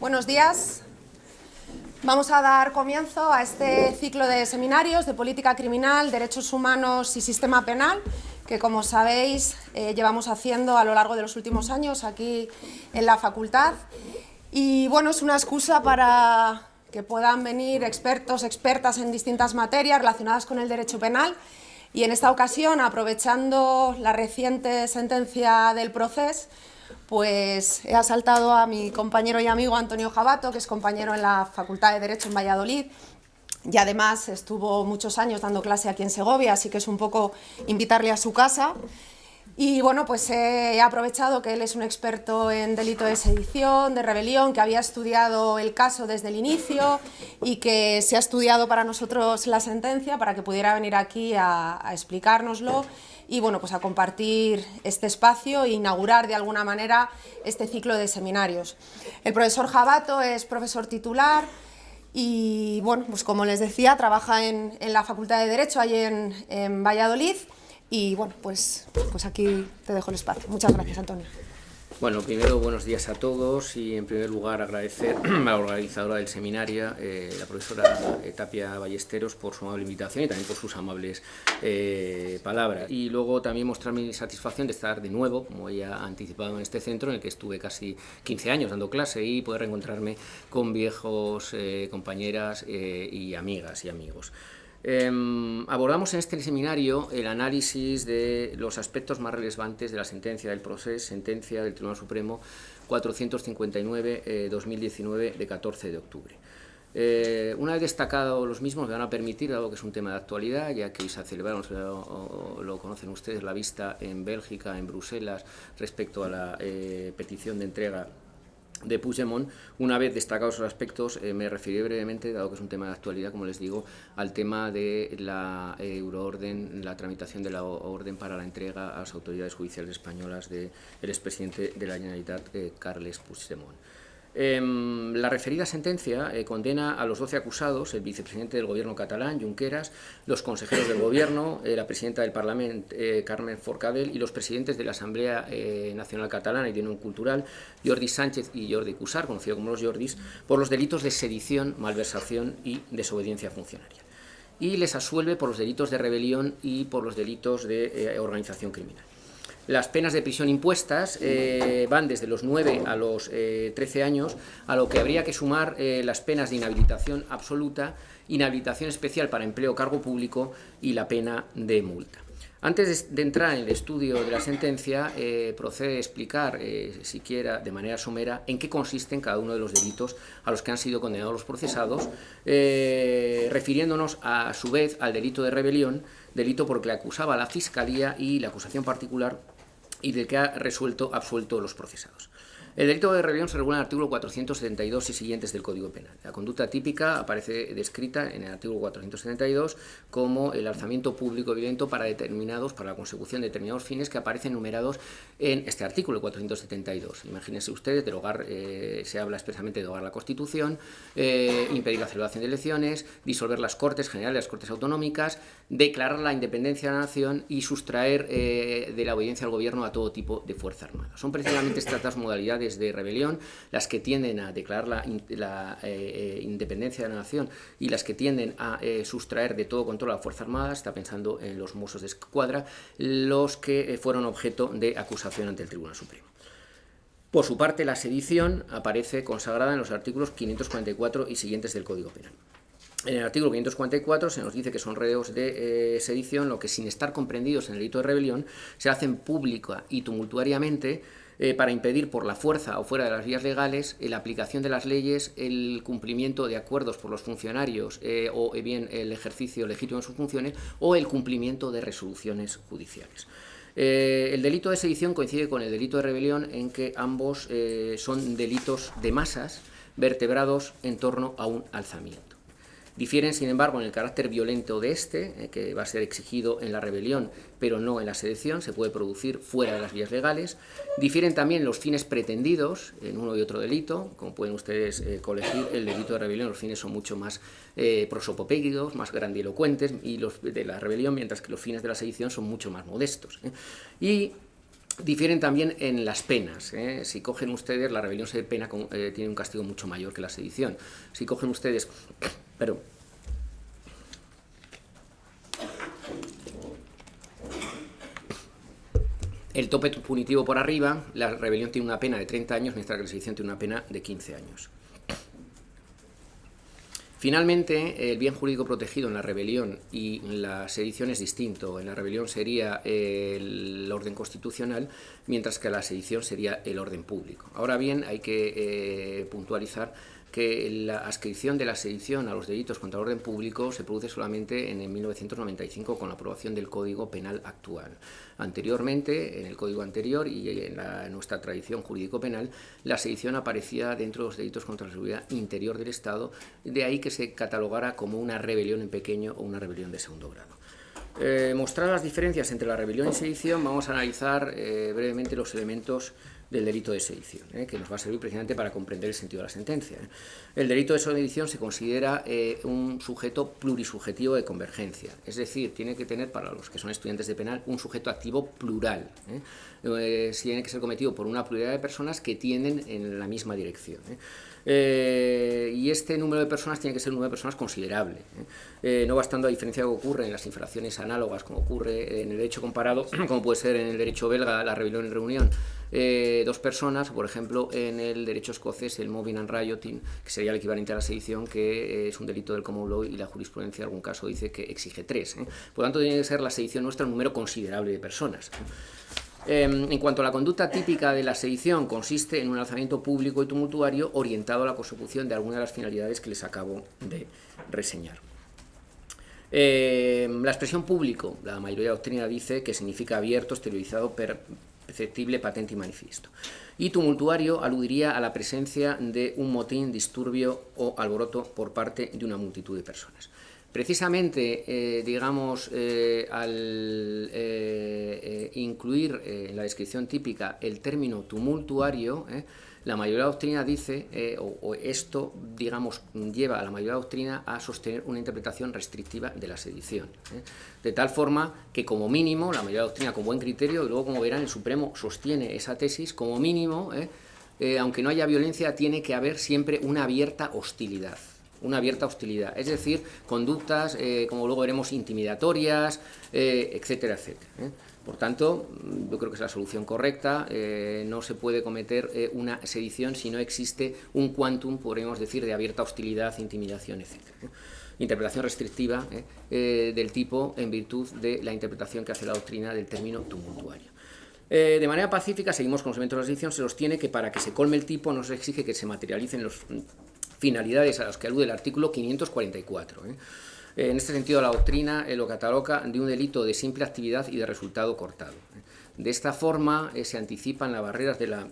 Buenos días. Vamos a dar comienzo a este ciclo de seminarios de política criminal, derechos humanos y sistema penal, que como sabéis eh, llevamos haciendo a lo largo de los últimos años aquí en la facultad. Y bueno, es una excusa para que puedan venir expertos, expertas en distintas materias relacionadas con el derecho penal y en esta ocasión, aprovechando la reciente sentencia del proceso, pues he asaltado a mi compañero y amigo Antonio Jabato, que es compañero en la Facultad de Derecho en Valladolid, y además estuvo muchos años dando clase aquí en Segovia, así que es un poco invitarle a su casa. Y bueno, pues he aprovechado que él es un experto en delito de sedición, de rebelión, que había estudiado el caso desde el inicio y que se ha estudiado para nosotros la sentencia para que pudiera venir aquí a, a explicárnoslo y bueno, pues a compartir este espacio e inaugurar de alguna manera este ciclo de seminarios. El profesor Jabato es profesor titular y bueno, pues como les decía, trabaja en, la Facultad de Derecho ahí en, en Valladolid y bueno, pues, pues aquí te dejo el espacio. Muchas gracias, Antonio. Bueno, primero buenos días a todos y en primer lugar agradecer a la organizadora del seminario, eh, la profesora eh, Tapia Ballesteros, por su amable invitación y también por sus amables eh, palabras. Y luego también mostrar mi satisfacción de estar de nuevo, como ella ha anticipado, en este centro en el que estuve casi 15 años dando clase y poder reencontrarme con viejos compañeras y amigas y amigos. Eh, abordamos en este seminario el análisis de los aspectos más relevantes de la sentencia del proceso, sentencia del Tribunal Supremo 459-2019 eh, de 14 de octubre. Eh, una vez destacado los mismos, me van a permitir, dado que es un tema de actualidad, ya que se celebraron, lo, lo conocen ustedes, la vista en Bélgica, en Bruselas, respecto a la eh, petición de entrega de Puigdemont, una vez destacados los aspectos, eh, me referiré brevemente, dado que es un tema de actualidad, como les digo, al tema de la eh, euroorden, la tramitación de la orden para la entrega a las autoridades judiciales españolas del expresidente de la Generalitat, eh, Carles Puigdemont. Eh, la referida sentencia eh, condena a los 12 acusados, el vicepresidente del gobierno catalán, Junqueras, los consejeros del gobierno, eh, la presidenta del Parlamento, eh, Carmen Forcadell, y los presidentes de la Asamblea Nacional Catalana y de Unión Cultural, Jordi Sánchez y Jordi Cusar, conocido como los Jordis, por los delitos de sedición, malversación y desobediencia funcionaria. Y les asuelve por los delitos de rebelión y por los delitos de organización criminal. Las penas de prisión impuestas eh, van desde los 9 a los eh, 13 años, a lo que habría que sumar eh, las penas de inhabilitación absoluta, inhabilitación especial para empleo cargo público y la pena de multa. Antes de entrar en el estudio de la sentencia, eh, procede explicar, siquiera de manera somera, en qué consisten cada uno de los delitos a los que han sido condenados los procesados, refiriéndonos a, a su vez al delito de rebelión, delito por el que acusaba la Fiscalía y la acusación particular y del que ha resuelto absuelto los procesados. El delito de rebelión se regula en el artículo 472 y siguientes del Código Penal. La conducta típica aparece descrita en el artículo 472 como el alzamiento público violento para determinados, para la consecución de determinados fines que aparecen numerados en este artículo 472. Imagínense ustedes, derogar, eh, se habla expresamente de derogar la Constitución, eh, impedir la celebración de elecciones, disolver las Cortes Generales, las Cortes Autonómicas, declarar la independencia de la nación y sustraer eh, de la obediencia al gobierno a todo tipo de fuerza armada. Son precisamente estas modalidades de rebelión, las que tienden a declarar la, la eh, eh, independencia de la nación y las que tienden a eh, sustraer de todo control a la Fuerza Armada, está pensando en los Mossos de Escuadra, los que fueron objeto de acusación ante el Tribunal Supremo. Por su parte, la sedición aparece consagrada en los artículos 544 y siguientes del Código Penal. En el artículo 544 se nos dice que son reos de eh, sedición, lo que sin estar comprendidos en el delito de rebelión, se hacen pública y tumultuariamente eh, para impedir por la fuerza o fuera de las vías legales eh, la aplicación de las leyes, el cumplimiento de acuerdos por los funcionarios o bien el ejercicio legítimo de sus funciones o el cumplimiento de resoluciones judiciales. El delito de sedición coincide con el delito de rebelión en que ambos son delitos de masas vertebrados en torno a un alzamiento. Difieren, sin embargo, en el carácter violento de este, eh, que va a ser exigido en la rebelión, pero no en la sedición, se puede producir fuera de las vías legales. Difieren también los fines pretendidos en uno y otro delito, como pueden ustedes eh, colegir, el delito de rebelión, los fines son mucho más eh, más grandilocuentes, y los de la rebelión, mientras que los fines de la sedición son mucho más modestos. ¿eh? Difieren también en las penas. ¿eh? Si cogen ustedes, la rebelión se pena con, eh, tiene un castigo mucho mayor que la sedición. Si cogen ustedes, pero el tope punitivo por arriba, la rebelión tiene una pena de 30 años, mientras que la sedición tiene una pena de 15 años. Finalmente, el bien jurídico protegido en la rebelión y la sedición es distinto. En la rebelión sería el orden constitucional, mientras que la sedición sería el orden público. Ahora bien, hay que eh, puntualizar que la ascripción de la sedición a los delitos contra el orden público se produce solamente en 1995 con la aprobación del Código Penal actual. Anteriormente, en el Código anterior y en, nuestra tradición jurídico-penal, la sedición aparecía dentro de los delitos contra la seguridad interior del Estado, de ahí que se catalogara como una rebelión en pequeño o una rebelión de segundo grado. Eh, mostrar las diferencias entre la rebelión y sedición, vamos a analizar eh, brevemente los elementos del delito de sedición, ¿eh? que nos va a servir precisamente para comprender el sentido de la sentencia. ¿eh? El delito de sedición se considera eh, un sujeto plurisubjetivo de convergencia, es decir, tiene que tener, para los que son estudiantes de penal, un sujeto activo plural. tiene que ser cometido por una pluralidad de personas que tienden en la misma dirección. Eh, y este número de personas tiene que ser un número de personas considerable. ¿eh? Eh, no bastando a diferencia de lo que ocurre en las infracciones análogas, como ocurre en el derecho comparado, como puede ser en el derecho belga, la rebelión en reunión, dos personas, por ejemplo, en el derecho escocés, el moving and rioting, que sería el equivalente a la sedición, que es un delito del common law y la jurisprudencia en algún caso dice que exige tres. Por lo tanto, tiene que ser la sedición nuestra un número considerable de personas. Em, en cuanto a la conducta típica de la sedición, consiste en un alzamiento público y tumultuario orientado a la consecución de alguna de las finalidades que les acabo de reseñar. Em, la expresión público, la mayoría doctrina dice que significa abierto, exteriorizado, perceptible, patente y manifiesto. Y tumultuario aludiría a la presencia de un motín, disturbio o alboroto por parte de una multitud de personas. Precisamente, eh, digamos, eh, al eh, incluir en la descripción típica el término tumultuario, la mayoría doctrina dice, o, esto, digamos, lleva a la mayoría doctrina a sostener una interpretación restrictiva de la sedición. De tal forma que, como mínimo, la mayoría doctrina, con buen criterio, y luego, como verán, el Supremo sostiene esa tesis, como mínimo, aunque no haya violencia, tiene que haber siempre una abierta hostilidad una abierta hostilidad, es decir, conductas, eh, como luego veremos, intimidatorias, eh, etcétera, etcétera. ¿eh? Por tanto, yo creo que es la solución correcta, no se puede cometer una sedición si no existe un quantum, podríamos decir, de abierta hostilidad, intimidación, etcétera. Interpretación restrictiva del tipo en virtud de la interpretación que hace la doctrina del término tumultuario. de manera pacífica, seguimos con los elementos de la sedición, se los tiene que para que se colme el tipo no se exige que se materialicen los finalidades a las que alude el artículo 544. ¿eh? En este sentido, la doctrina lo cataloga de un delito de simple actividad y de resultado cortado. ¿eh? De esta forma eh, se anticipan las barreras de la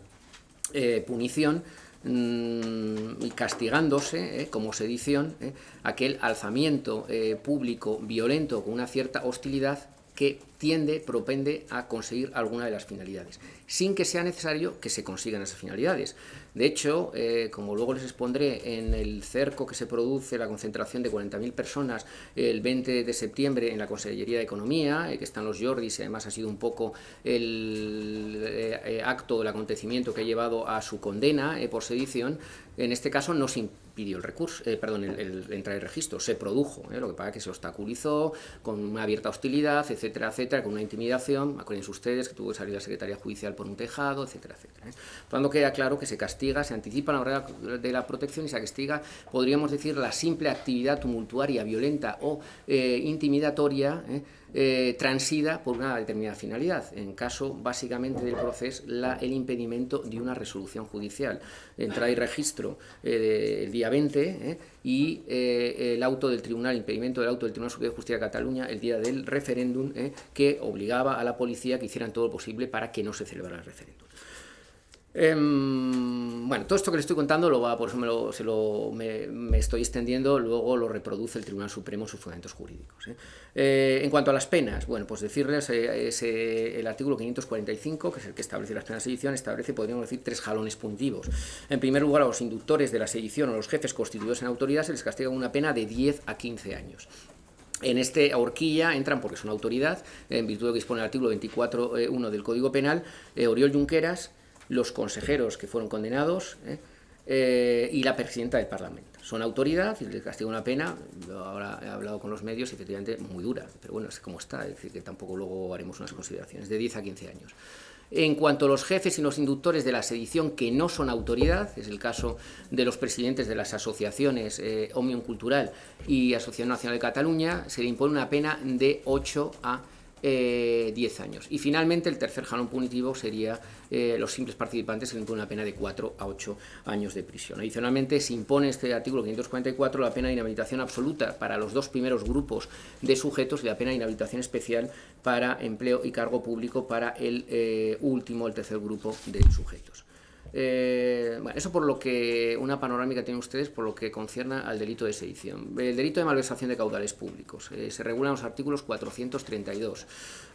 punición mm, y castigándose como sedición aquel alzamiento público violento con una cierta hostilidad que tiende, propende a conseguir alguna de las finalidades, sin que sea necesario que se consigan esas finalidades. De hecho, eh, como luego les expondré, en el cerco que se produce, la concentración de 40.000 personas el 20 de septiembre en la Consellería de Economía, eh, que están los Jordis, y además ha sido un poco el eh, acto, el acontecimiento que ha llevado a su condena por sedición, en este caso no se impidió el recurso, perdón, el, entrar en registro, se produjo, lo que pasa es que se obstaculizó con una abierta hostilidad, etcétera, etcétera, con una intimidación, acuérdense ustedes que tuvo que salir la Secretaría Judicial por un tejado, etcétera, etcétera. Por tanto, queda claro que se castiga se anticipa la hora de la protección y se castiga, podríamos decir, la simple actividad tumultuaria, violenta o eh, intimidatoria, eh, eh, transida por una determinada finalidad. En caso, básicamente, del proceso, el impedimento de una resolución judicial. Entrada y registro el día 20 y el auto del tribunal, impedimento del auto del Tribunal Superior de Justicia de Cataluña el día del referéndum que obligaba a la policía que hicieran todo lo posible para que no se celebrara el referéndum. Em, bueno, todo esto que le estoy contando, lo va, por eso me, lo, se lo, me, estoy extendiendo, luego lo reproduce el Tribunal Supremo en sus fundamentos jurídicos. ¿eh? Eh, en cuanto a las penas, bueno, pues decirles, eh, el artículo 545, que es el que establece las penas de sedición, establece, podríamos decir, tres jalones puntivos. En primer lugar, a los inductores de la sedición o los jefes constituidos en autoridad se les castiga una pena de 10 a 15 años. en este horquilla entran porque son autoridad, en virtud de que dispone el artículo 24.1 del Código Penal, Oriol Junqueras, los consejeros que fueron condenados y la presidenta del Parlamento son autoridad y les castiga una pena, ahora he hablado con los medios, efectivamente muy dura, pero bueno, es como está, es decir, que tampoco luego haremos unas consideraciones, de 10 a 15 años. En cuanto a los jefes y los inductores de la sedición que no son autoridad, es el caso de los presidentes de las asociaciones eh, Omnium Cultural y Asociación Nacional de Cataluña, se le impone una pena de 8 a 10 eh, años. Y finalmente el tercer jalón punitivo sería eh, los simples participantes se le impone una pena de 4 a 8 años de prisión. Adicionalmente se impone este artículo 544 la pena de inhabilitación absoluta para los dos primeros grupos de sujetos y la pena de inhabilitación especial para empleo y cargo público para el eh, último, el tercer grupo de sujetos. Eh, bueno, eso por lo que, una panorámica tienen ustedes por lo que concierne al delito de sedición. El delito de malversación de caudales públicos. Eh, se regulan los artículos 432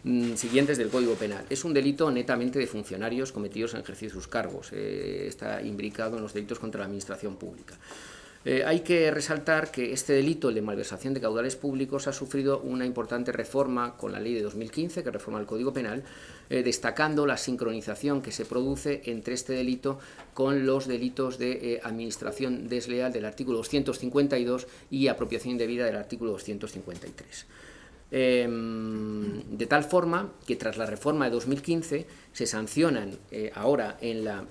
mm, siguientes del Código Penal. Es un delito netamente de funcionarios cometidos en ejercicio de sus cargos. Eh, está imbricado en los delitos contra la administración pública. Eh, hay que resaltar que este delito, el de malversación de caudales públicos, ha sufrido una importante reforma con la ley de 2015, que reforma el Código Penal, eh, destacando la sincronización que se produce entre este delito con los delitos de eh, administración desleal del artículo 252 y apropiación indebida del artículo 253 em, de tal forma que tras la reforma de 2015 se sancionan ahora en la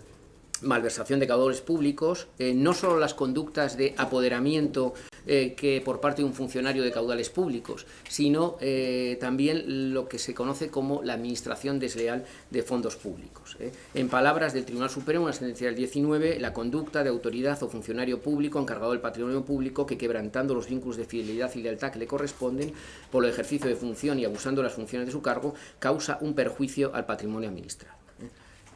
malversación de caudales públicos, eh, no solo las conductas de apoderamiento eh, que por parte de un funcionario de caudales públicos, sino eh, también lo que se conoce como la administración desleal de fondos públicos. En palabras del Tribunal Supremo, una sentencia del 19, la conducta de autoridad o funcionario público encargado del patrimonio público que quebrantando los vínculos de fidelidad y lealtad que le corresponden por el ejercicio de función y abusando de las funciones de su cargo, causa un perjuicio al patrimonio administrado.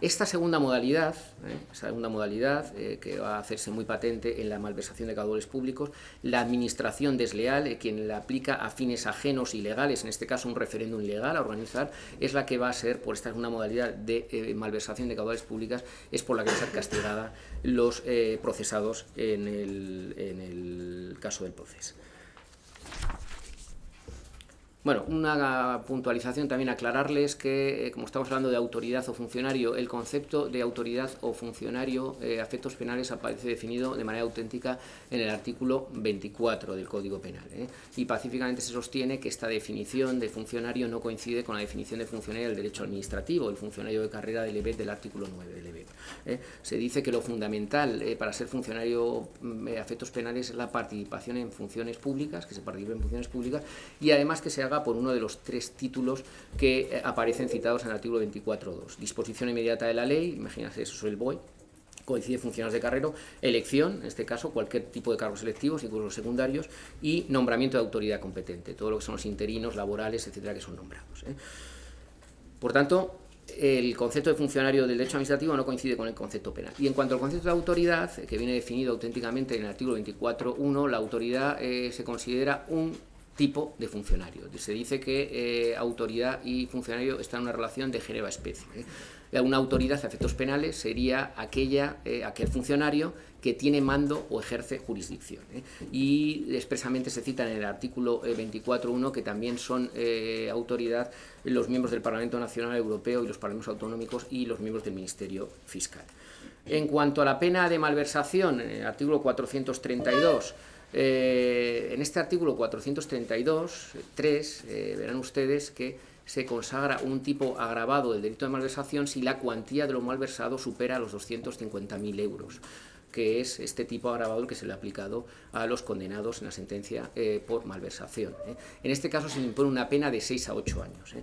Esta segunda modalidad, ¿eh? segunda modalidad eh, que va a hacerse muy patente en la malversación de caudales públicos, la administración desleal, eh, quien la aplica a fines ajenos ilegales, en este caso un referéndum ilegal a organizar, es la que va a ser, por esta segunda modalidad de malversación de caudales públicas, es por la que va a ser castigada los procesados en el, en el caso del proceso. Bueno, una puntualización también aclararles que, eh, como estamos hablando de autoridad o funcionario, el concepto de autoridad o funcionario eh, a efectos penales aparece definido de manera auténtica en el artículo 24 del Código Penal. ¿eh? Y pacíficamente se sostiene que esta definición de funcionario no coincide con la definición de funcionario del derecho administrativo, el funcionario de carrera del EBET del artículo 9 del EBET. Se dice que lo fundamental para ser funcionario mm, a efectos penales es la participación en funciones públicas, que se participe en funciones públicas, y además que se haga por uno de los tres títulos que eh, aparecen citados en el artículo 24.2. Disposición inmediata de la ley, imagínate eso es el BOE, coincide funciones de carrero, elección, en este caso cualquier tipo de cargos selectivos, incluso los secundarios, y nombramiento de autoridad competente, todo lo que son los interinos, laborales, etcétera, que son nombrados. ¿eh? Por tanto, el concepto de funcionario del derecho administrativo no coincide con el concepto penal. Y en cuanto al concepto de autoridad, que viene definido auténticamente en el artículo 24.1, la autoridad eh, se considera un tipo de funcionario. Se dice que eh, autoridad y funcionario están en una relación de género a especie. ¿eh? Una autoridad a efectos penales sería aquella, eh, aquel funcionario que tiene mando o ejerce jurisdicción. Y expresamente se cita en el artículo 24.1 que también son autoridad los miembros del Parlamento Nacional Europeo y los parlamentos autonómicos y los miembros del Ministerio Fiscal. En cuanto a la pena de malversación, en el artículo 432, eh, en este artículo 432, 3, eh, verán ustedes que se consagra un tipo agravado del delito de malversación si la cuantía de lo malversado supera los 250.000 euros que es este tipo agravado que se le ha aplicado a los condenados en la sentencia eh, por malversación. En este caso se le impone una pena de 6 a 8 años.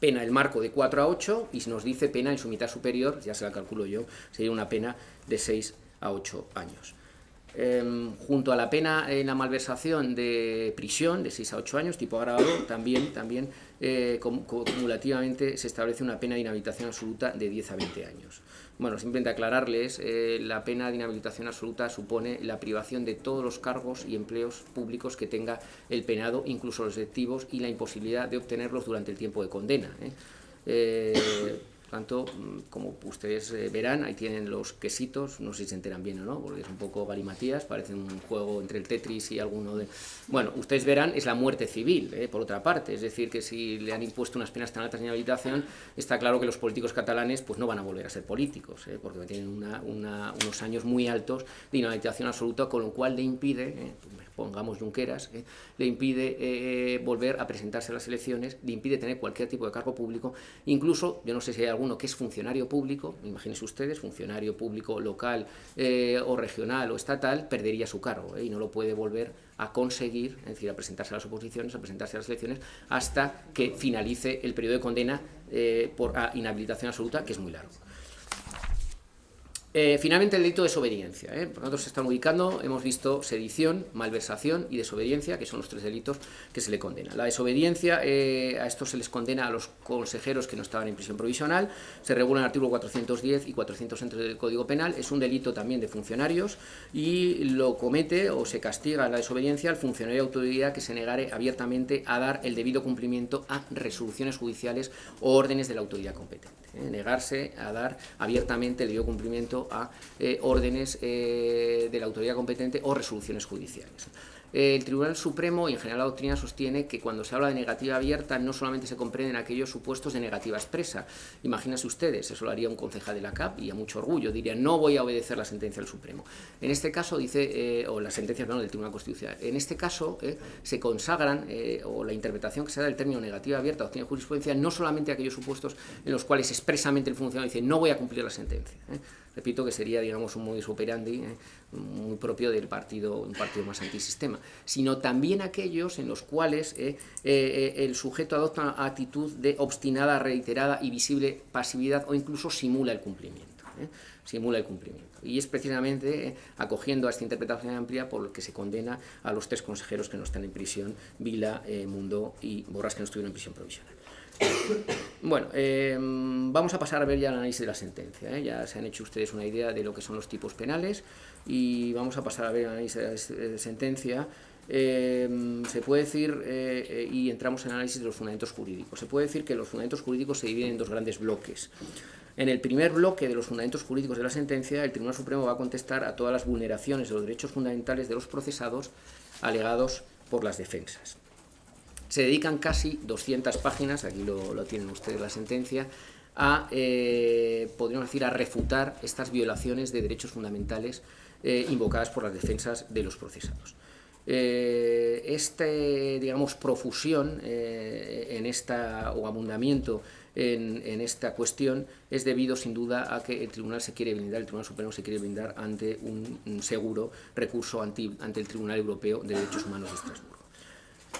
Pena el marco de 4 a 8 y nos dice pena en su mitad superior, ya se la calculo yo, sería una pena de 6 a 8 años. Em, junto a la pena en la malversación de prisión de 6 a 8 años, tipo agravado, también, también eh, cumulativamente se establece una pena de inhabilitación absoluta de 10 a 20 años. Bueno, simplemente aclararles, eh, la pena de inhabilitación absoluta supone la privación de todos los cargos y empleos públicos que tenga el penado, incluso los electivos, y la imposibilidad de obtenerlos durante el tiempo de condena. Tanto, mm, como ustedes eh, verán, ahí tienen los quesitos, no sé si se enteran bien o no, porque es un poco galimatías, parece un juego entre el Tetris y alguno de... Bueno, ustedes verán, es la muerte civil, eh, por otra parte, es decir, que si le han impuesto unas penas tan altas en inhabilitación, está claro que los políticos catalanes pues no van a volver a ser políticos, eh, porque tienen unos años muy altos de inhabilitación absoluta, con lo cual le impide, pongamos Junqueras, le impide volver a presentarse a las elecciones, le impide tener cualquier tipo de cargo público, incluso, yo no sé si hay alguno que es funcionario público, imagínense ustedes, funcionario público local eh, o regional o estatal, perdería su cargo ¿eh? y no lo puede volver a conseguir, es decir, a presentarse a las oposiciones, a presentarse a las elecciones, hasta que finalice el periodo de condena eh, por inhabilitación absoluta, que es muy largo. Eh, finalmente, el delito de desobediencia. ¿eh? Tanto, se están ubicando, hemos visto sedición, malversación y desobediencia, que son los tres delitos que se le condenan. La desobediencia, eh, a esto se les condena a los consejeros que no estaban en prisión provisional, se regula en el artículo 410 y 400 del Código Penal, es un delito también de funcionarios y lo comete o se castiga la desobediencia al funcionario de autoridad que se negare abiertamente a dar el debido cumplimiento a resoluciones judiciales o órdenes de la autoridad competente. Negarse a dar abiertamente el debido cumplimiento a eh, órdenes eh, de la autoridad competente o resoluciones judiciales. El Tribunal Supremo y en general la doctrina sostiene que cuando se habla de negativa abierta no solamente se comprenden aquellos supuestos de negativa expresa. Imagínense ustedes, eso lo haría un concejal de la CAP y a mucho orgullo, diría no voy a obedecer la sentencia del Supremo. En este caso dice, eh, o la sentencia del Tribunal Constitucional, en este caso eh, se consagran, o la interpretación que se da del término negativa abierta o tiene jurisprudencia, no solamente aquellos supuestos en los cuales expresamente el funcionario dice no voy a cumplir la sentencia. Repito que sería, digamos, un modus operandi muy propio del partido, un partido más antisistema, sino también aquellos en los cuales eh, eh, el sujeto adopta una actitud de obstinada, reiterada y visible pasividad o incluso simula el cumplimiento. Eh, simula el cumplimiento. Y es precisamente acogiendo a esta interpretación amplia por lo que se condena a los tres consejeros que no están en prisión, Vila, Mundo y Borras, que no estuvieron en prisión provisional. Bueno, vamos a pasar a ver ya el análisis de la sentencia. Ya se han hecho ustedes una idea de lo que son los tipos penales y vamos a pasar a ver el análisis de sentencia. Eh, se puede decir, eh, eh, y entramos en el análisis de los fundamentos jurídicos, se puede decir que los fundamentos jurídicos se dividen en dos grandes bloques. En el primer bloque de los fundamentos jurídicos de la sentencia, el Tribunal Supremo va a contestar a todas las vulneraciones de los derechos fundamentales de los procesados alegados por las defensas. Se dedican casi 200 páginas, aquí lo, lo tienen ustedes la sentencia, a, podríamos decir, a refutar estas violaciones de derechos fundamentales eh, invocadas por las defensas de los procesados. Eh, este, digamos, profusión eh, en esta, o abundamiento en, esta cuestión es debido sin duda a que el Tribunal se quiere blindar, el Tribunal Supremo se quiere blindar ante un, seguro recurso ante el Tribunal Europeo de Derechos Humanos de Estrasburgo.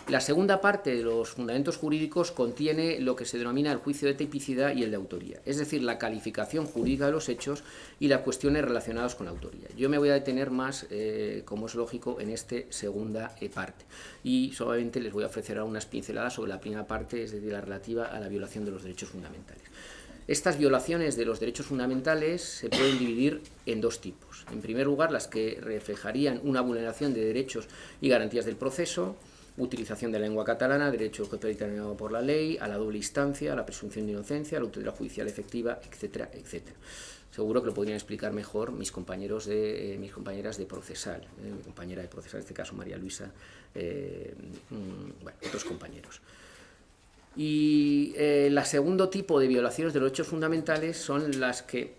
La segunda parte de los fundamentos jurídicos contiene lo que se denomina el juicio de tipicidad y el de autoría, es decir, la calificación jurídica de los hechos y las cuestiones relacionadas con la autoría. Yo me voy a detener más, eh, como es lógico, en esta segunda eh, parte y solamente les voy a ofrecer unas pinceladas sobre la primera parte, es decir, la relativa a la violación de los derechos fundamentales. Estas violaciones de los derechos fundamentales se pueden dividir en dos tipos. En primer lugar, las que reflejarían una vulneración de derechos y garantías del proceso, utilización de lengua catalana, derecho determinado por la ley, a la doble instancia, a la presunción de inocencia, a la autoridad judicial efectiva, etcétera, etcétera. Seguro que lo podrían explicar mejor mis compañeros de eh, mis compañeras de procesal, eh, mi compañera de procesal, en este caso María Luisa, eh, mm, bueno, otros compañeros. Y el segundo tipo de violaciones de los derechos fundamentales son las que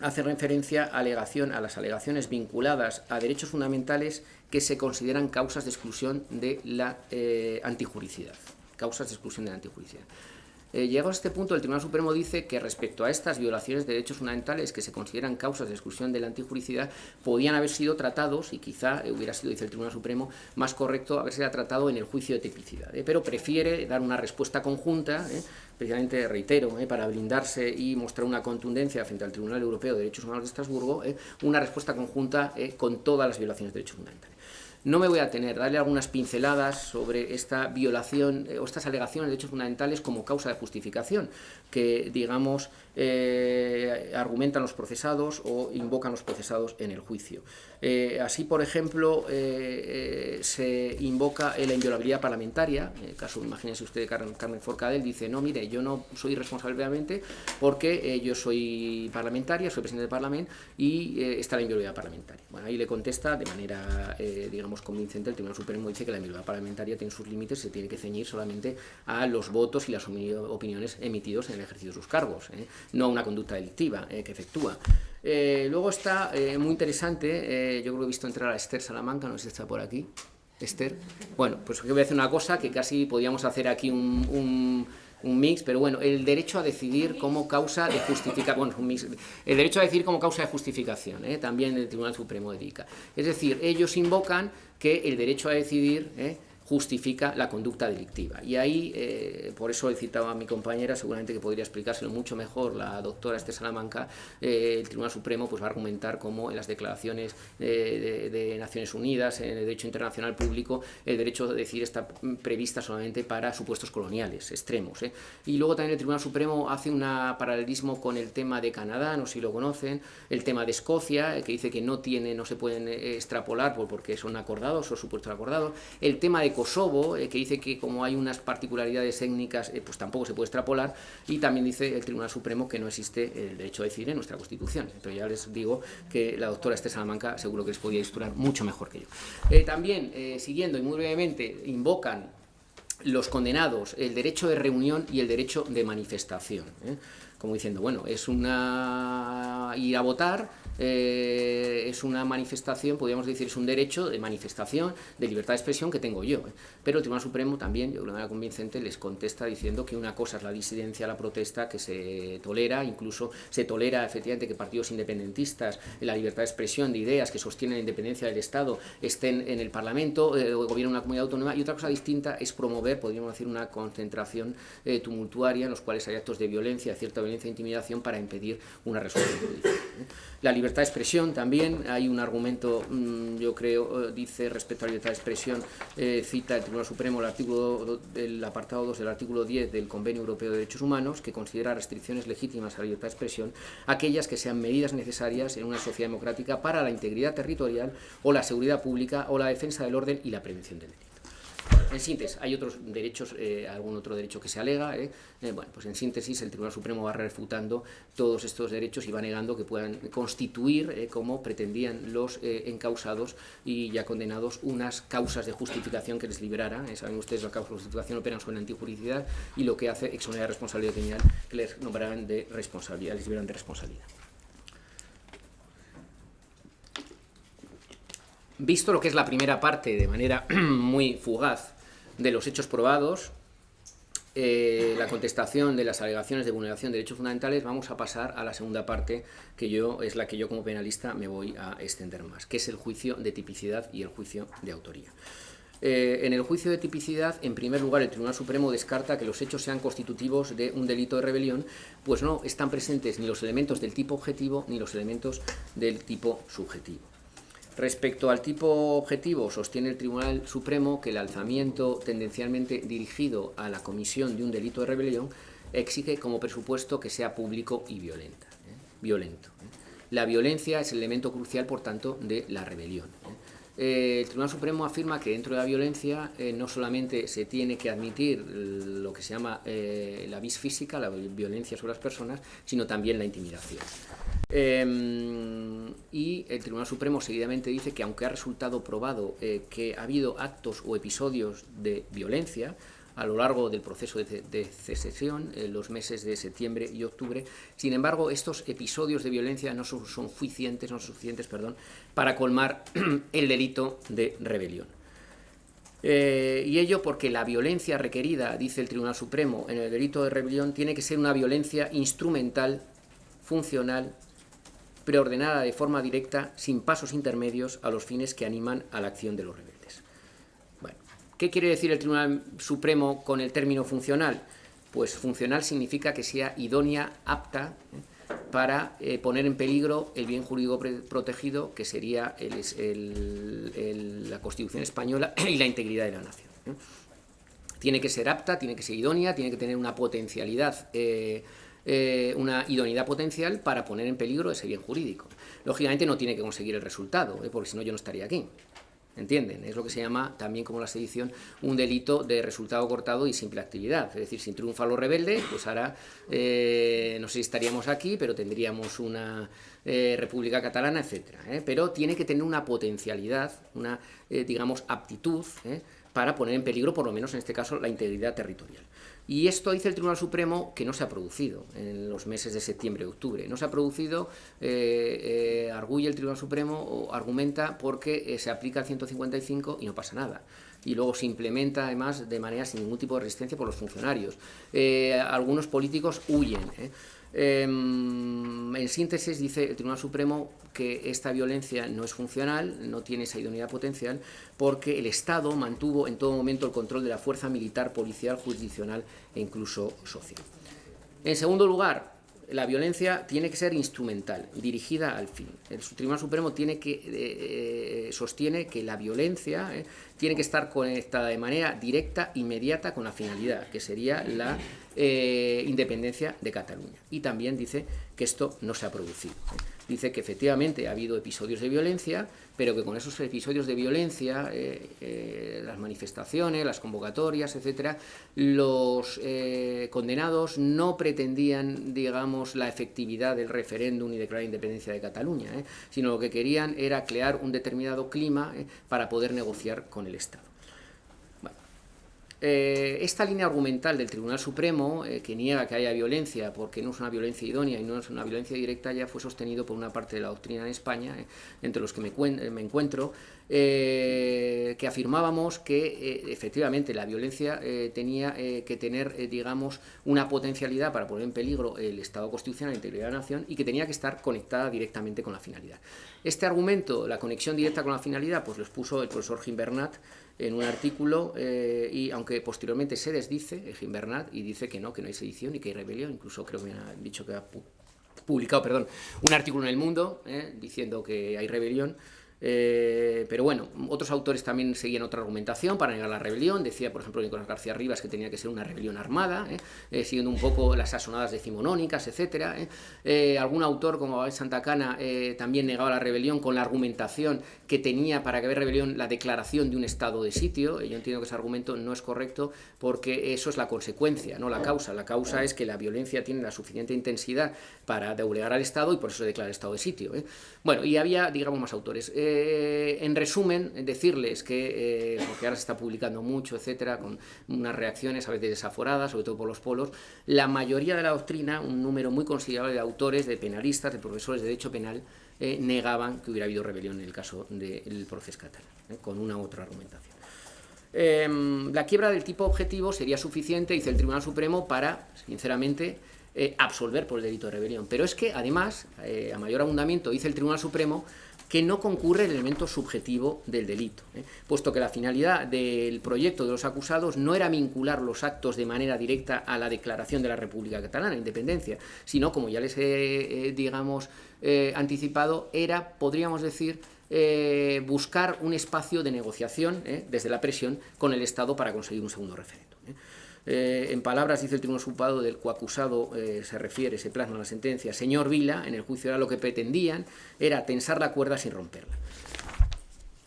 hacen referencia a, alegación, a las alegaciones vinculadas a derechos fundamentales que se consideran causas de exclusión de la eh, antijuricidad. Causas de exclusión de la antijuricidad. Eh, llegado a este punto, el Tribunal Supremo dice que respecto a estas violaciones de derechos fundamentales que se consideran causas de exclusión de la antijuricidad, podían haber sido tratados, y quizá hubiera sido, dice el Tribunal Supremo, más correcto haberse tratado en el juicio de tipicidad, ¿eh? pero prefiere dar una respuesta conjunta, precisamente, reitero, para blindarse y mostrar una contundencia frente al Tribunal Europeo de Derechos Humanos de Estrasburgo, una respuesta conjunta con todas las violaciones de derechos fundamentales. No me voy a tener, darle algunas pinceladas sobre esta violación eh, o estas alegaciones de derechos fundamentales como causa de justificación, que, digamos, eh, argumentan los procesados o invocan los procesados en el juicio. Eh, así, por ejemplo, se invoca la inviolabilidad parlamentaria, en el caso, imagínense usted, Carmen, Carmen Forcadell dice, no, mire, yo no soy responsable realmente porque yo soy parlamentaria, soy presidente del Parlamento y está la inviolabilidad parlamentaria. Bueno, ahí le contesta de manera, digamos, convincente, el Tribunal Supremo dice que la inmunidad parlamentaria tiene sus límites, se tiene que ceñir solamente a los votos y las opiniones emitidos en el ejercicio de sus cargos, ¿eh? No a una conducta delictiva eh, que efectúa. Eh, luego está muy interesante, yo creo que he visto entrar a Esther Salamanca, no sé si está por aquí. Esther. Bueno, pues voy a hacer una cosa que casi podíamos hacer aquí un un mix, pero bueno, el derecho a decidir como causa de justificación, bueno, un mix, el derecho a decidir como causa de justificación, ¿eh? también el Tribunal Supremo dedica. Es decir, ellos invocan que el derecho a decidir ¿eh? Justifica la conducta delictiva. Y ahí, eh, por eso he citado a mi compañera, seguramente que podría explicárselo mucho mejor la doctora Esther Salamanca, eh, el Tribunal Supremo pues, va a argumentar cómo en las declaraciones de, de, Naciones Unidas, en el derecho internacional público, el derecho a decidir está prevista solamente para supuestos coloniales extremos. ¿eh? Y luego también el Tribunal Supremo hace un paralelismo con el tema de Canadá, no sé si lo conocen, el tema de Escocia, que dice que no tiene, no se pueden extrapolar porque son acordados o supuestos acordados, el tema de Kosovo, eh, que dice que como hay unas particularidades técnicas, eh, pues tampoco se puede extrapolar, y también dice el Tribunal Supremo que no existe el derecho a decidir en nuestra Constitución. Entonces ya les digo que la doctora Esther Salamanca seguro que les podía instruir mucho mejor que yo. Eh, también, siguiendo y muy brevemente, invocan los condenados el derecho de reunión y el derecho de manifestación. Como diciendo, bueno, es una ir a votar, eh, es una manifestación, podríamos decir, es un derecho de manifestación, de libertad de expresión que tengo yo. ¿eh? Pero el Tribunal Supremo también, yo de manera convincente, les contesta diciendo que una cosa es la disidencia, la protesta, que se tolera, incluso se tolera efectivamente que partidos independentistas, la libertad de expresión de ideas que sostienen la independencia del Estado estén en el Parlamento eh, o gobiernen una comunidad autónoma, y otra cosa distinta es promover, podríamos decir, una concentración tumultuaria en los cuales hay actos de violencia, cierta violencia e intimidación para impedir una resolución judicial. La libertad de expresión también, hay un argumento, mm, yo creo, eh, dice respecto a la libertad de expresión, eh, cita el Tribunal Supremo el, artículo, el apartado 2 del artículo 10 del Convenio Europeo de Derechos Humanos, que considera restricciones legítimas a la libertad de expresión aquellas que sean medidas necesarias en una sociedad democrática para la integridad territorial o la seguridad pública o la defensa del orden y la prevención del delito. En síntesis, hay otros derechos, eh, algún otro derecho que se alega. Eh, eh, bueno, pues en síntesis, el Tribunal Supremo va refutando todos estos derechos y va negando que puedan constituir, como pretendían los encausados y ya condenados, unas causas de justificación que les liberara. saben ustedes, la causa de justificación operan sobre la y lo que hace exonerar responsabilidad criminal que les nombrarán de responsabilidad, les liberan de responsabilidad. Visto lo que es la primera parte de manera muy fugaz de los hechos probados, eh, la contestación de las alegaciones de vulneración de derechos fundamentales, vamos a pasar a la segunda parte, que yo es la que yo como penalista me voy a extender más, que es el juicio de tipicidad y el juicio de autoría. Eh, en el juicio de tipicidad, en primer lugar, el Tribunal Supremo descarta que los hechos sean constitutivos de un delito de rebelión, pues no están presentes ni los elementos del tipo objetivo ni los elementos del tipo subjetivo. Respecto al tipo objetivo, sostiene el Tribunal Supremo que el alzamiento tendencialmente dirigido a la comisión de un delito de rebelión exige como presupuesto que sea público y violenta, ¿eh? violento. ¿eh? La violencia es el elemento crucial, por tanto, de la rebelión. ¿eh? El Tribunal Supremo afirma que dentro de la violencia no solamente se tiene que admitir lo que se llama la vis física, la violencia sobre las personas, sino también la intimidación. Em, y el Tribunal Supremo seguidamente dice que aunque ha resultado probado eh, que ha habido actos o episodios de violencia a lo largo del proceso de, secesión, en los meses de septiembre y octubre, sin embargo, estos episodios de violencia no son, suficientes, para colmar el delito de rebelión. Eh, y ello porque la violencia requerida, dice el Tribunal Supremo, en el delito de rebelión tiene que ser una violencia instrumental, funcional preordenada de forma directa, sin pasos intermedios, a los fines que animan a la acción de los rebeldes. ¿Qué quiere decir el Tribunal Supremo con el término funcional? Pues funcional significa que sea idónea, apta, ¿eh? para poner en peligro el bien jurídico protegido, que sería la Constitución española y la integridad de la nación. Tiene que ser apta, tiene que ser idónea, tiene que tener una potencialidad eh, una idoneidad potencial para poner en peligro ese bien jurídico. Lógicamente no tiene que conseguir el resultado, ¿eh? porque si no yo no estaría aquí. ¿Entienden? Es lo que se llama, también como la sedición, un delito de resultado cortado y simple actividad. Es decir, si triunfa lo rebelde, pues ahora eh, no sé si estaríamos aquí, pero tendríamos una república catalana, etc. Pero tiene que tener una potencialidad, una, digamos, aptitud para poner en peligro, por lo menos en este caso, la integridad territorial. Y esto dice el Tribunal Supremo que no se ha producido en los meses de septiembre y octubre. No se ha producido, eh, eh, arguye el Tribunal Supremo o argumenta porque eh, se aplica el 155 y no pasa nada. Y luego se implementa además de manera sin ningún tipo de resistencia por los funcionarios. algunos políticos huyen. Em, en síntesis, dice el Tribunal Supremo que esta violencia no es funcional, no tiene esa idoneidad potencial, porque el Estado mantuvo en todo momento el control de la fuerza militar, policial, jurisdiccional e incluso social. En segundo lugar, la violencia tiene que ser instrumental, dirigida al fin. El Tribunal Supremo eh, eh, sostiene que la violencia eh, tiene que estar conectada de manera directa, inmediata, con la finalidad, que sería la independencia de Cataluña. Y también dice que esto no se ha producido dice que efectivamente ha habido episodios de violencia, pero que con esos episodios de violencia, eh, eh, las manifestaciones, las convocatorias, etcétera, los eh, condenados no pretendían, digamos, la efectividad del referéndum y declarar independencia de Cataluña, sino lo que querían era crear un determinado clima para poder negociar con el Estado. Eh, esta línea argumental del Tribunal Supremo, eh, que niega que haya violencia porque no es una violencia idónea y no es una violencia directa, ya fue sostenido por una parte de la doctrina en España, eh, entre los que me, encuentro, que afirmábamos que efectivamente la violencia tenía que tener, digamos, una potencialidad para poner en peligro el Estado constitucional, la integridad de la nación y que tenía que estar conectada directamente con la finalidad. Este argumento, la conexión directa con la finalidad, pues lo expuso el profesor Gimbernat, en un artículo eh, y aunque posteriormente se desdice, el Bernat, y dice que no, que no hay sedición y que hay rebelión, incluso creo que me ha dicho que ha publicado, perdón, un artículo en El Mundo eh, diciendo que hay rebelión, eh, pero bueno, otros autores también seguían otra argumentación para negar la rebelión. Decía, por ejemplo, Nicolás García Rivas que tenía que ser una rebelión armada, ¿eh? Eh, siguiendo un poco las asonadas decimonónicas, etc. algún autor, como Abel Santacana, también negaba la rebelión con la argumentación que tenía para que haya rebelión la declaración de un estado de sitio. Yo entiendo que ese argumento no es correcto porque eso es la consecuencia, no la causa. La causa es que la violencia tiene la suficiente intensidad para doblegar al Estado y por eso se declara estado de sitio. Bueno, y había, digamos, más autores. Eh, en resumen, decirles que, eh, porque ahora se está publicando mucho, etcétera, con unas reacciones a veces desaforadas, sobre todo por los polos, la mayoría de la doctrina, un número muy considerable de autores, de penalistas, de profesores de derecho penal, eh, negaban que hubiera habido rebelión en el caso del proceso catalán, con una otra argumentación. Em, la quiebra del tipo objetivo sería suficiente, dice el Tribunal Supremo, para, sinceramente, absolver por el delito de rebelión. Pero es que, además, a mayor abundamiento, dice el Tribunal Supremo, que no concurre el elemento subjetivo del delito, ¿eh? puesto que la finalidad del proyecto de los acusados no era vincular los actos de manera directa a la declaración de la República Catalana, independencia, sino, como ya les he, eh, digamos, eh, anticipado, era, podríamos decir, buscar un espacio de negociación desde la presión con el Estado para conseguir un segundo referéndum. Eh, en palabras, dice el Tribunal Supado, del coacusado eh, se refiere, se plasma en la sentencia, señor Vila, en el juicio era lo que pretendían, era tensar la cuerda sin romperla.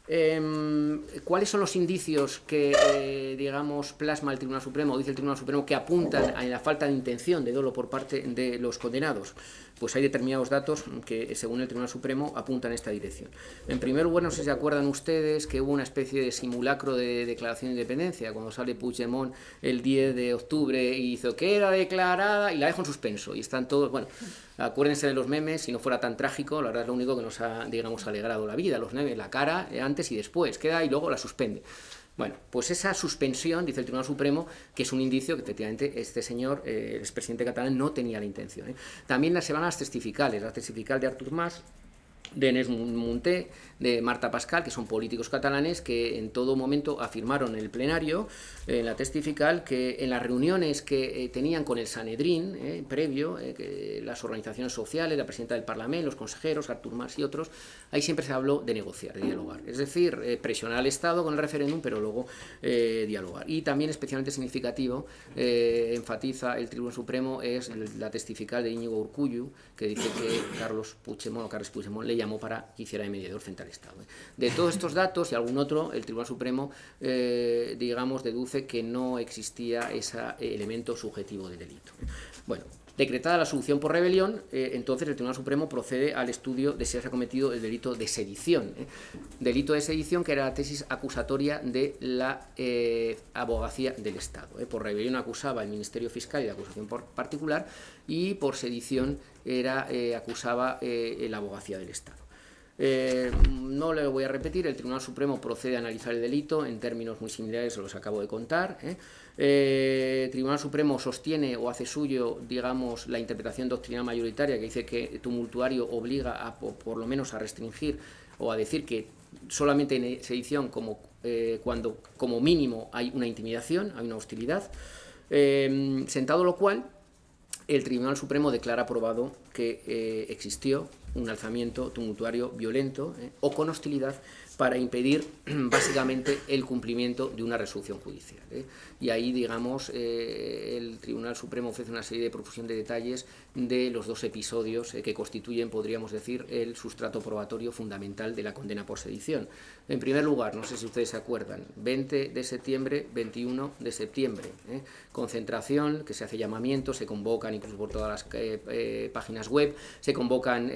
Em, ¿Cuáles son los indicios que, eh, digamos, plasma el Tribunal Supremo, dice el Tribunal Supremo, que apuntan a la falta de intención de dolo por parte de los condenados? Pues hay determinados datos que, según el Tribunal Supremo, apuntan en esta dirección. En primer lugar, no sé si se acuerdan ustedes que hubo una especie de simulacro de declaración de independencia, cuando sale Puigdemont el 10 de octubre y hizo que era declarada y la dejó en suspenso. Y están todos, bueno, acuérdense de los memes, si no fuera tan trágico, la verdad es lo único que nos ha, digamos, alegrado la vida, los memes, la cara, eh, antes y después, queda y luego la suspende. Bueno, pues esa suspensión, dice el Tribunal Supremo, que es un indicio que efectivamente este señor, eh, el expresidente catalán, no tenía la intención. ¿eh? También se van las testificales, la testifical de Artur Mas, de Munté, de Marta Pascal, que son políticos catalanes que en todo momento afirmaron en el plenario, en la testifical, que en las reuniones que eh, tenían con el Sanedrín, eh, previo, eh, que las organizaciones sociales, la presidenta del Parlamento, los consejeros, Artur Mas y otros, ahí siempre se habló de negociar, de dialogar. Es decir, presionar al Estado con el referéndum, pero luego dialogar. Y también especialmente significativo, enfatiza el Tribunal Supremo, es la testifical de Íñigo Urcullu, que dice que Carlos Puigdemont, o Carlos Puigdemont le llamó para que hiciera de mediador frente al Estado. De todos estos datos y algún otro, el Tribunal Supremo, digamos, deduce que no existía ese elemento subjetivo del delito. Bueno, decretada la solución por rebelión, eh, entonces el Tribunal Supremo procede al estudio de si se ha cometido el delito de sedición. ¿eh? Delito de sedición que era la tesis acusatoria de la eh, abogacía del Estado. Por rebelión acusaba el Ministerio Fiscal y la acusación por particular y por sedición era, acusaba la abogacía del Estado. No le voy a repetir, el Tribunal Supremo procede a analizar el delito en términos muy similares a los que acabo de contar. Eh, Tribunal Supremo sostiene o hace suyo, digamos, la interpretación doctrinal mayoritaria que dice que tumultuario obliga a, por, lo menos a restringir o a decir que solamente en sedición como, cuando como mínimo hay una intimidación, hay una hostilidad, sentado lo cual el Tribunal Supremo declara aprobado que existió un alzamiento tumultuario violento eh, o con hostilidad para impedir básicamente el cumplimiento de una resolución judicial. ¿Eh? Y ahí, digamos, eh, el Tribunal Supremo ofrece una serie de profusión de detalles de los dos episodios que constituyen, podríamos decir, el sustrato probatorio fundamental de la condena por sedición. En primer lugar, no sé si ustedes se acuerdan, 20 de septiembre, 21 de septiembre, concentración, que se hace llamamiento, se convocan incluso por todas las páginas web, se convocan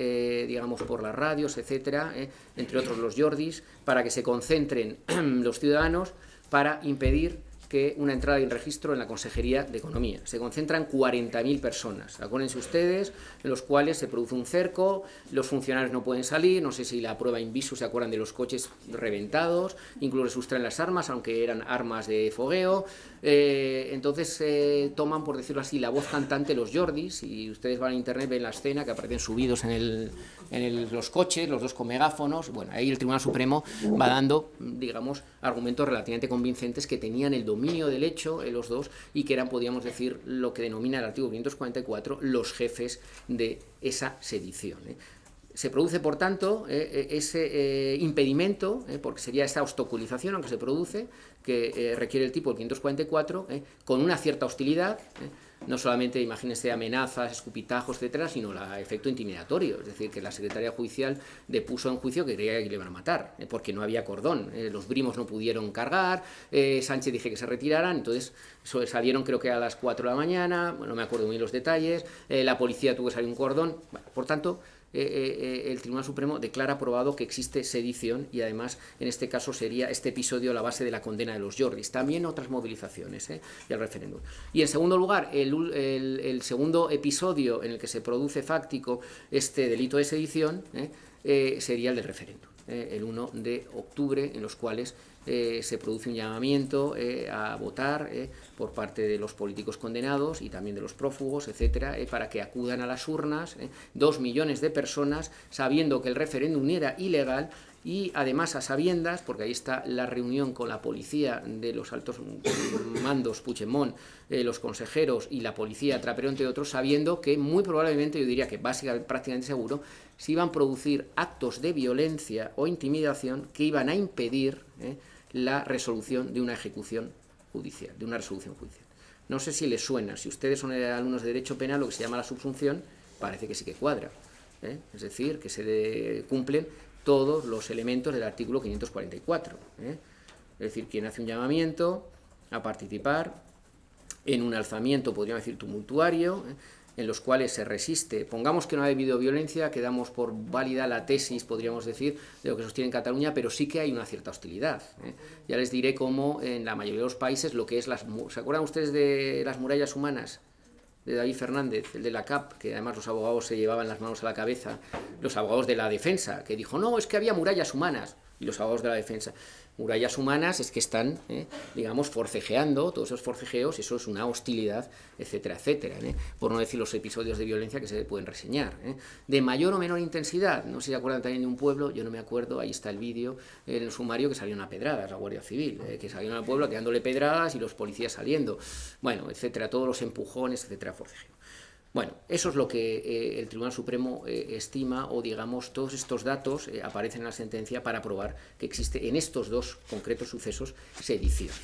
digamos, por las radios, etcétera, eh, entre otros los Jordis, para que se concentren los ciudadanos para impedir que una entrada y un registro en la Consejería de Economía. Se concentran 40.000 personas, acuérdense ustedes, en los cuales se produce un cerco, los funcionarios no pueden salir, no sé si la prueba in visu se acuerdan de los coches reventados, incluso sustraen las armas, aunque eran armas de fogueo, eh, entonces eh, toman, por decirlo así, la voz cantante los Jordis, y ustedes van a internet, ven la escena que aparecen subidos en, el, en los coches, los dos con megáfonos, bueno, ahí el Tribunal Supremo va dando, digamos, argumentos relativamente convincentes que tenían el dominio del hecho, en los dos, y que eran, podríamos decir, lo que denomina el artículo 544, los jefes de esa sedición. ¿eh? Se produce, por tanto, eh, eh, ese impedimento, porque sería esta obstaculización, aunque se produce, que requiere el tipo 544, con una cierta hostilidad, no solamente, imagínense, amenazas, escupitajos, etcétera, sino el efecto intimidatorio, es decir, que la Secretaría Judicial depuso en juicio que creía que le iban a matar, eh, porque no había cordón, eh, los brimos no pudieron cargar, eh, Sánchez dije que se retiraran, entonces salieron creo que a las 4 de la mañana, bueno, no me acuerdo muy bien los detalles, la policía tuvo que salir un cordón, por tanto, eh, eh, eh, el Tribunal Supremo declara aprobado que existe sedición y además en este caso sería este episodio la base de la condena de los Jordis. También otras movilizaciones y el referéndum. Y en segundo lugar, el, segundo episodio en el que se produce fáctico este delito de sedición sería el del referéndum. el 1 de octubre, en los cuales eh, se produce un llamamiento eh, a votar eh, por parte de los políticos condenados y también de los prófugos, etcétera, para que acudan a las urnas, dos millones de personas, sabiendo que el referéndum era ilegal, y además a sabiendas, porque ahí está la reunión con la policía de los altos mandos, Puigdemont, los consejeros y la policía Trapero, entre otros, sabiendo que muy probablemente, yo diría que básicamente prácticamente seguro, se iban a producir actos de violencia o intimidación que iban a impedir la resolución de una ejecución judicial, de una resolución judicial. No sé si les suena, si ustedes son alumnos de Derecho Penal, lo que se llama la subsunción, parece que sí que cuadra. ¿eh? Es decir, que se cumplen todos los elementos del artículo 544. ¿eh? Es decir, quien hace un llamamiento a participar en un alzamiento, podríamos decir, tumultuario, ¿eh? en los cuales se resiste, pongamos que no ha habido violencia, quedamos por válida la tesis, podríamos decir, de lo que sostiene en Cataluña, pero sí que hay una cierta hostilidad. ¿eh? Ya les diré cómo en la mayoría de los países lo que es las... ¿Se acuerdan ustedes de las murallas humanas? De David Fernández, el de la CAP, que además los abogados se llevaban las manos a la cabeza, los abogados de la defensa, que dijo, no, es que había murallas humanas. y los abogados de la defensa murallas humanas es que están, ¿eh? digamos, forcejeando, todos esos forcejeos, eso es una hostilidad, etcétera, etcétera, ¿eh? por no decir los episodios de violencia que se pueden reseñar. ¿eh? De mayor o menor intensidad, no sé si se acuerdan también de un pueblo, yo no me acuerdo, ahí está el vídeo en el sumario que salió una pedrada, la Guardia Civil, que salió al pueblo tirándole pedradas y los policías saliendo, bueno, etcétera, todos los empujones, etcétera, forcejeo. Bueno, eso es lo que eh, el Tribunal Supremo eh, estima o digamos todos estos datos eh, aparecen en la sentencia para probar que existe en estos dos concretos sucesos sedición.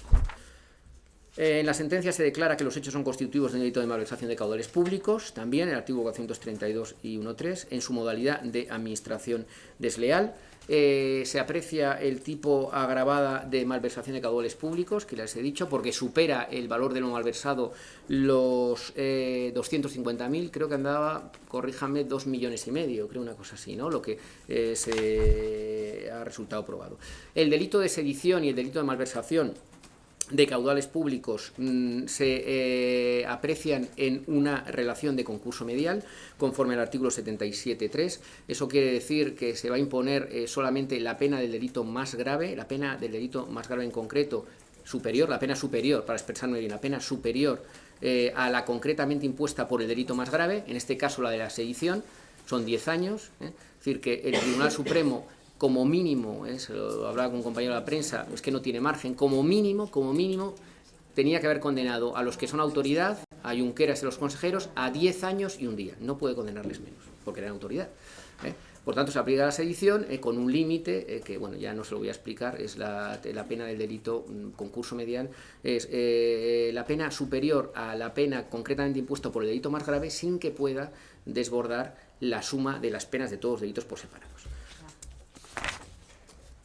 En la sentencia se declara que los hechos son constitutivos de un delito de malversación de caudales públicos, también el artículo 432 y 1.3, en su modalidad de administración desleal, eh, se aprecia el tipo agravada de malversación de caudales públicos, que les he dicho, porque supera el valor de lo malversado los eh, 250.000, creo que andaba, corríjame, 2 millones y medio, creo una cosa así, ¿no? Lo que eh, se ha resultado probado. El delito de sedición y el delito de malversación de caudales públicos mm, se eh, aprecian en una relación de concurso medial conforme al artículo 77.3. Eso quiere decir que se va a imponer eh, solamente la pena del delito más grave, la pena del delito más grave en concreto superior, la pena superior, para expresarme bien, la pena superior eh, a la concretamente impuesta por el delito más grave, en este caso la de la sedición, son 10 años, es decir, que el Tribunal Supremo como mínimo, ¿eh? se lo hablaba con un compañero de la prensa, es que no tiene margen, como mínimo, como mínimo, tenía que haber condenado a los que son autoridad, a Junqueras y a los consejeros, a 10 años y un día. No puede condenarles menos, porque eran autoridad. ¿eh? Por tanto, se aplica la sedición eh, con un límite, que bueno, ya no se lo voy a explicar, es la, pena del delito mm, concurso medial, es la pena superior a la pena concretamente impuesta por el delito más grave sin que pueda desbordar la suma de las penas de todos los delitos por separados.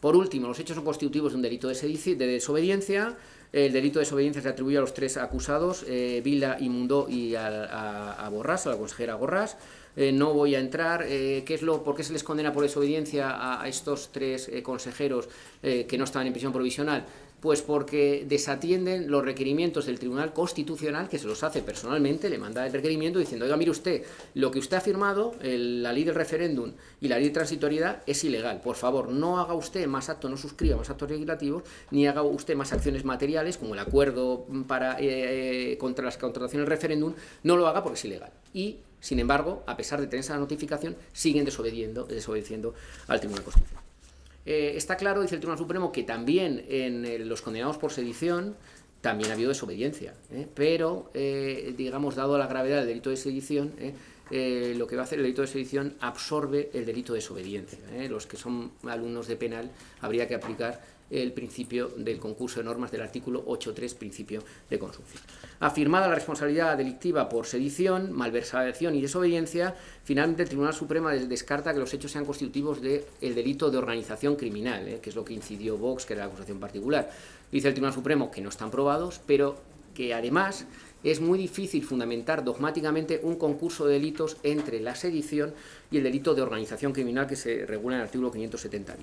Por último, los hechos son constitutivos de un delito de, desobediencia. El delito de desobediencia se atribuye a los tres acusados, eh, Vila, Imundó y a, Borrás, a la consejera Borrás. Eh, no voy a entrar, eh, ¿qué es lo, ¿por qué se les condena por desobediencia a, estos tres consejeros que no estaban en prisión provisional? Pues porque desatienden los requerimientos del Tribunal Constitucional, que se los hace personalmente, le manda el requerimiento diciendo, oiga, mire usted, lo que usted ha firmado, la ley del referéndum y la ley de transitoriedad, es ilegal. Por favor, no haga usted más actos, no suscriba más actos legislativos, ni haga usted más acciones materiales, como el acuerdo para, eh, contra las contrataciones del referéndum, no lo haga porque es ilegal. Y, sin embargo, a pesar de tener esa notificación, siguen desobedeciendo al Tribunal Constitucional. Eh, está claro, dice el Tribunal Supremo, que también en los condenados por sedición también ha habido desobediencia, ¿eh? pero, eh, digamos, dado la gravedad del delito de sedición, lo que va a hacer el delito de sedición absorbe el delito de desobediencia. Los que son alumnos de penal habría que aplicar el principio del concurso de normas del artículo 8.3, principio de consunción. Afirmada la responsabilidad delictiva por sedición, malversación y desobediencia, finalmente el Tribunal Supremo descarta que los hechos sean constitutivos del delito de organización criminal, ¿eh? que es lo que incidió Vox, que era la acusación particular. Dice el Tribunal Supremo que no están probados, pero que además es muy difícil fundamentar dogmáticamente un concurso de delitos entre la sedición y el delito de organización criminal que se regula en el artículo 570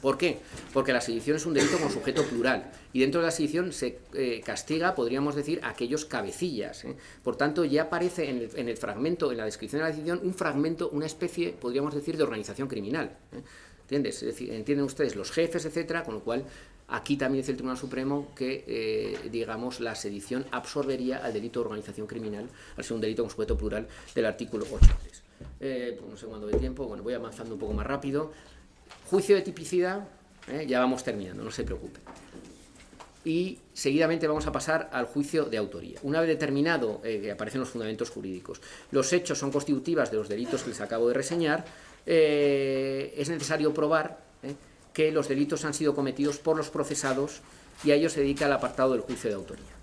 ¿Por qué? Porque la sedición es un delito con sujeto plural y dentro de la sedición se eh, castiga, podríamos decir, aquellos cabecillas. ¿eh? Por tanto, ya aparece en el, fragmento, en la descripción de la sedición, un fragmento, una especie, podríamos decir, de organización criminal. ¿eh? ¿Entiendes? entienden ustedes los jefes, etcétera, con lo cual aquí también dice el Tribunal Supremo que, digamos, la sedición absorbería al delito de organización criminal, al ser un delito con sujeto plural del artículo 8.3. Eh, pues no sé cuándo de tiempo, bueno, voy avanzando un poco más rápido. Juicio de tipicidad, ¿eh? ya vamos terminando, no se preocupe. Y seguidamente vamos a pasar al juicio de autoría. Una vez determinado eh, que aparecen los fundamentos jurídicos, los hechos son constitutivas de los delitos que les acabo de reseñar, eh, es necesario probar que los delitos han sido cometidos por los procesados y a ello se dedica el apartado del juicio de autoría.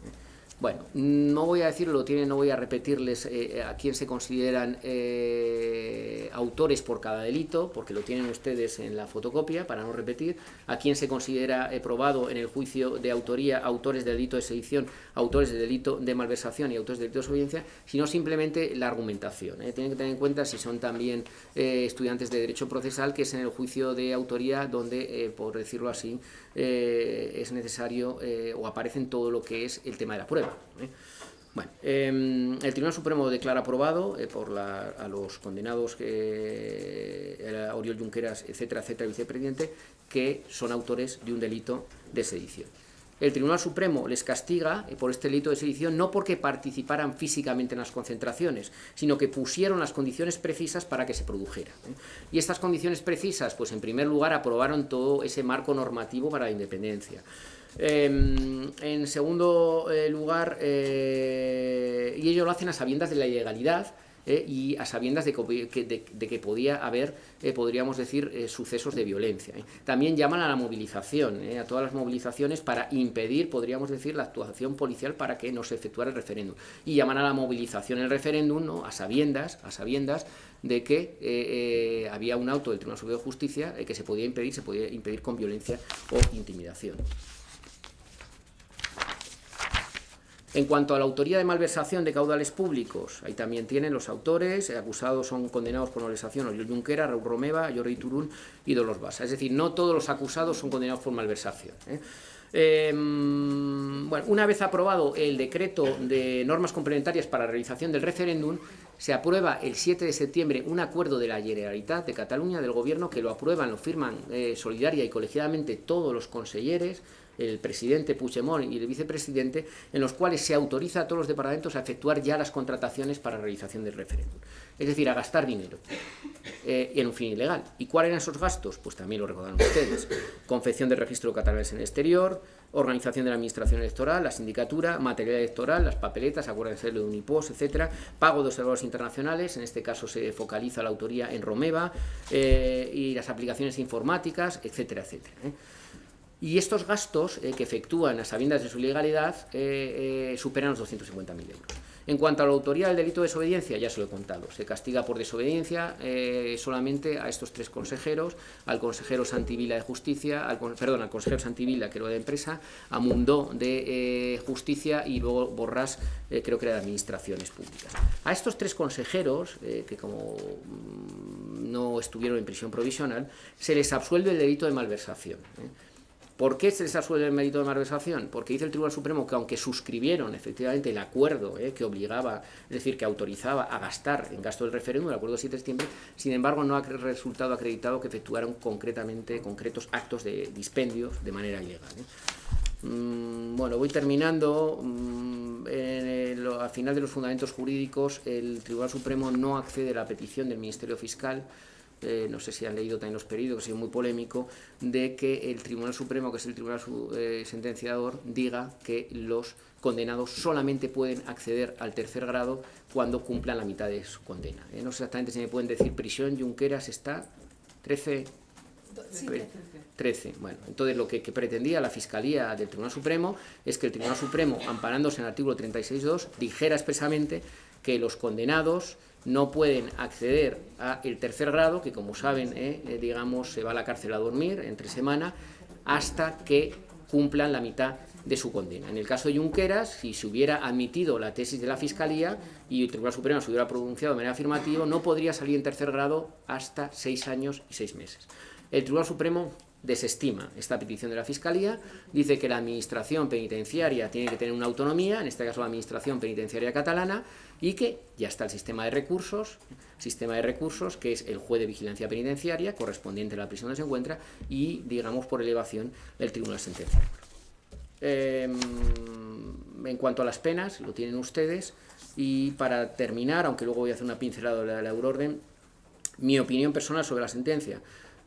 Bueno, no voy a decirlo, tiene, no voy a repetirles eh, a quién se consideran eh, autores por cada delito, porque lo tienen ustedes en la fotocopia, para no repetir, a quién se considera eh, probado en el juicio de autoría autores de delito de sedición, autores de delito de malversación y autores de delito de desobediencia, sino simplemente la argumentación. Tienen que tener en cuenta si son también estudiantes de Derecho Procesal, que es en el juicio de autoría donde, por decirlo así, es necesario o aparece en todo lo que es el tema de la prueba. ¿eh? Bueno, em, el Tribunal Supremo declara aprobado eh, por a los condenados que Oriol Junqueras, etcétera, etcétera, vicepresidente, que son autores de un delito de sedición. El Tribunal Supremo les castiga eh, por este delito de sedición no porque participaran físicamente en las concentraciones, sino que pusieron las condiciones precisas para que se produjera. ¿eh? Y estas condiciones precisas, pues en primer lugar, aprobaron todo ese marco normativo para la independencia. Em, en segundo eh, lugar, y ello lo hacen a sabiendas de la ilegalidad, eh, y a sabiendas de que, podía haber, eh, podríamos decir, eh, sucesos de violencia. También llaman a la movilización, a todas las movilizaciones para impedir, podríamos decir, la actuación policial para que no se efectuara el referéndum. Y llaman a la movilización el referéndum ¿no? a sabiendas, a sabiendas de que había un auto del Tribunal Superior de Justicia que se podía impedir, se podía impedir con violencia o intimidación. En cuanto a la autoría de malversación de caudales públicos, ahí también tienen los autores, acusados son condenados por malversación, Oriol Junquera, Raúl Romeva, Jordi Turún y Dolos Basa. Es decir, no todos los acusados son condenados por malversación. ¿eh? Em, bueno, una vez aprobado el decreto de normas complementarias para la realización del referéndum, se aprueba el 7 de septiembre un acuerdo de la Generalitat de Cataluña, del Gobierno, que lo aprueban, lo firman eh, solidaria y colegiadamente todos los consejeros, el presidente Puigdemont y el vicepresidente, en los cuales se autoriza a todos los departamentos a efectuar ya las contrataciones para realización del referéndum. Es decir, a gastar dinero eh, en un fin ilegal. ¿Y cuáles eran esos gastos? Pues también lo recordaron ustedes. Confección del registro catalanes en el exterior, organización de la administración electoral, la sindicatura, material electoral, las papeletas, acuérdense de Unipos, etcétera, pago de observadores internacionales, en este caso se focaliza la autoría en Romeva, eh, y las aplicaciones informáticas, etcétera, etcétera. ¿eh? Y estos gastos eh, que efectúan a sabiendas de su ilegalidad eh, eh, superan los 250.000 euros. En cuanto a la autoría del delito de desobediencia, ya se lo he contado, se castiga por desobediencia solamente a estos tres consejeros, al consejero Santivila de Justicia, al, perdón, al consejero Santivila, que era de empresa, a Mundó de Justicia y luego Borrás, creo que era de Administraciones Públicas. A estos tres consejeros, que como mm, no estuvieron en prisión provisional, se les absuelve el delito de malversación. ¿Por qué se les absuelve el mérito de malversación? Porque dice el Tribunal Supremo que aunque suscribieron efectivamente el acuerdo eh, que obligaba, es decir, que autorizaba a gastar en gasto del referéndum, el acuerdo 7 de septiembre, sin embargo no ha resultado acreditado que efectuaron concretamente concretos actos de dispendios de manera ilegal. ¿eh? Mm, bueno, voy terminando. Mm, al final de los fundamentos jurídicos, el Tribunal Supremo no accede a la petición del Ministerio Fiscal eh, no sé si han leído también los periódicos, que ha sido muy polémico, de que el Tribunal Supremo, que es el Tribunal eh, Sentenciador, diga que los condenados solamente pueden acceder al tercer grado cuando cumplan la mitad de su condena. Eh, no sé exactamente si me pueden decir prisión, Junqueras está 13... 13. Bueno, entonces lo que, que, pretendía la Fiscalía del Tribunal Supremo es que el Tribunal Supremo, amparándose en el artículo 36.2, dijera expresamente que los condenados no pueden acceder al tercer grado, que como saben, eh, eh, digamos, se va a la cárcel a dormir entre semana, hasta que cumplan la mitad de su condena. En el caso de Junqueras, si se hubiera admitido la tesis de la Fiscalía y el Tribunal Supremo se hubiera pronunciado de manera afirmativa, no podría salir en tercer grado hasta seis años y seis meses. El Tribunal Supremo desestima esta petición de la Fiscalía, dice que la Administración Penitenciaria tiene que tener una autonomía, en este caso la Administración Penitenciaria Catalana, y que ya está el sistema de recursos, sistema de recursos que es el juez de vigilancia penitenciaria correspondiente a la prisión donde se encuentra y, digamos, por elevación, el Tribunal Sentenciador. Em, en cuanto a las penas, lo tienen ustedes, y para terminar, aunque luego voy a hacer una pincelada de la Euroorden, mi opinión personal sobre la sentencia.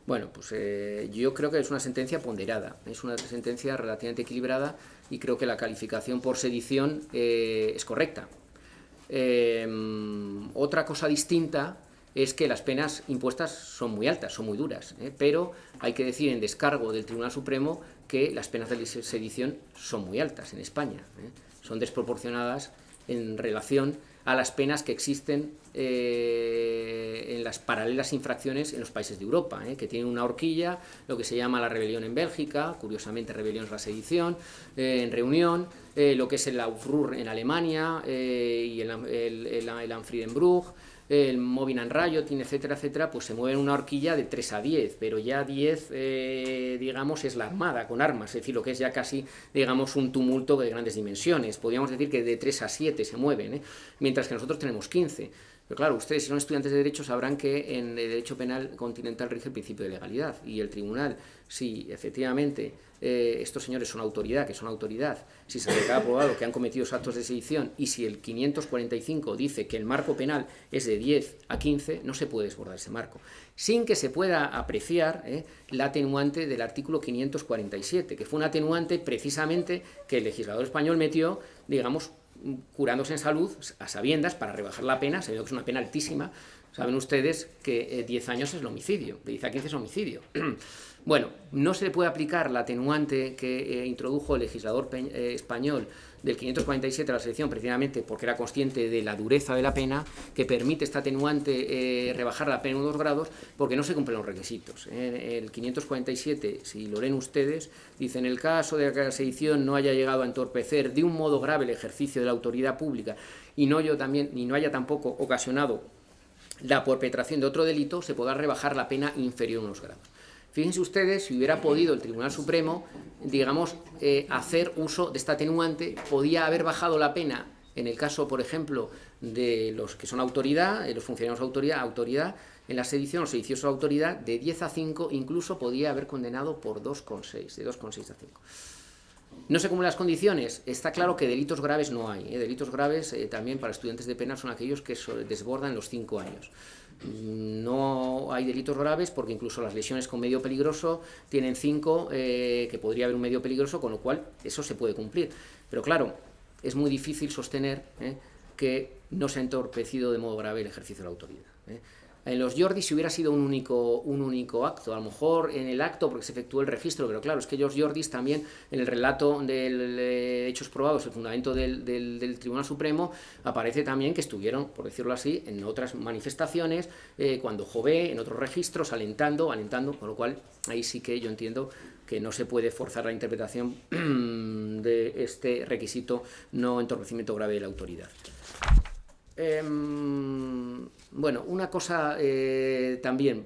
Bueno, pues eh, yo creo que es una sentencia ponderada, es una sentencia relativamente equilibrada y creo que la calificación por sedición eh, es correcta. Em, otra cosa distinta es que las penas impuestas son muy altas, son muy duras, ¿eh? pero hay que decir en descargo del Tribunal Supremo que las penas de sedición son muy altas en España, son desproporcionadas en relación a las penas que existen eh, en las paralelas infracciones en los países de Europa, eh, que tienen una horquilla, lo que se llama la rebelión en Bélgica, curiosamente rebelión es la sedición, eh, en reunión, lo que es el Aufruhr en Alemania y el, el, el, el Movinan Riot, etcétera, etcétera, pues se mueve en una horquilla de 3 a 10, pero ya 10, eh, digamos, es la armada con armas, es decir, lo que es ya casi, digamos, un tumulto de grandes dimensiones. Podríamos decir que de 3 a 7 se mueven, ¿eh? mientras que nosotros tenemos 15. Pero claro, ustedes si son estudiantes de Derecho sabrán que en el Derecho Penal Continental rige el principio de legalidad. Y el Tribunal, si efectivamente eh, estos señores son autoridad, que son autoridad, si se ha aprobado que han cometido actos de sedición y si el 545 dice que el marco penal es de 10 a 15, no se puede desbordar ese marco, sin que se pueda apreciar eh, la atenuante del artículo 547, que fue un atenuante precisamente que el legislador español metió, digamos, curándose en salud a sabiendas para rebajar la pena, sabiendo que es una pena altísima, saben ustedes que 10 eh, años es el homicidio, de 10 a 15 es homicidio. bueno, no se puede aplicar la atenuante que eh, introdujo el legislador eh, español del 547 a la selección precisamente porque era consciente de la dureza de la pena que permite esta atenuante eh, rebajar la pena en dos grados porque no se cumplen los requisitos. el 547, si lo leen ustedes, dice en el caso de que la sedición no haya llegado a entorpecer de un modo grave el ejercicio de la autoridad pública y no, yo también, ni no haya tampoco ocasionado la perpetración de otro delito, se podrá rebajar la pena inferior a unos grados. Fíjense ustedes, si hubiera podido el Tribunal Supremo, digamos, eh, hacer uso de esta atenuante, podía haber bajado la pena, en el caso, por ejemplo, de los que son autoridad, de los funcionarios de autoridad, autoridad, en la sedición, los sediciosos de autoridad, de 10 a 5, incluso podía haber condenado por 2,6, de 2,6 a 5. No sé cómo las condiciones. Está claro que delitos graves no hay. ¿eh? Delitos graves eh, también para estudiantes de pena son aquellos que desbordan los 5 años. No hay delitos graves porque incluso las lesiones con medio peligroso tienen cinco, eh, que podría haber un medio peligroso, con lo cual eso se puede cumplir. Pero claro, es muy difícil sostener eh, que no se ha entorpecido de modo grave el ejercicio de la autoridad. Eh. En los Jordi si hubiera sido un único, un único acto, a lo mejor en el acto porque se efectuó el registro, pero claro, es que los Jordis también en el relato de hechos probados, el fundamento del, del, Tribunal Supremo, aparece también que estuvieron, por decirlo así, en otras manifestaciones, eh, cuando Jové, en otros registros, alentando, alentando, con lo cual ahí sí que yo entiendo que no se puede forzar la interpretación de este requisito no entorpecimiento grave de la autoridad. Em, bueno, una cosa eh, también,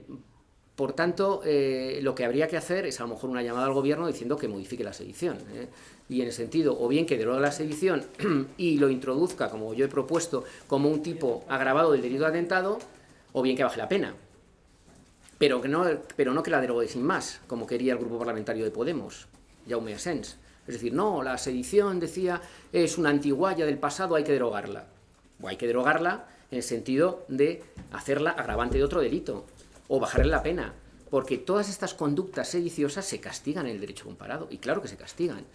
por tanto, eh, lo que habría que hacer es a lo mejor una llamada al gobierno diciendo que modifique la sedición. ¿eh? Y en el sentido, o bien que deroga la sedición y lo introduzca, como yo he propuesto, como un tipo agravado del delito de atentado, o bien que baje la pena. Pero, que no, pero no que la derogue sin más, como quería el grupo parlamentario de Podemos, Jaume Asens. Es decir, no, la sedición, decía, es una antiguaya del pasado, hay que derogarla o hay que derogarla en el sentido de hacerla agravante de otro delito, o bajarle la pena, porque todas estas conductas sediciosas se castigan en el derecho comparado, y claro que se castigan.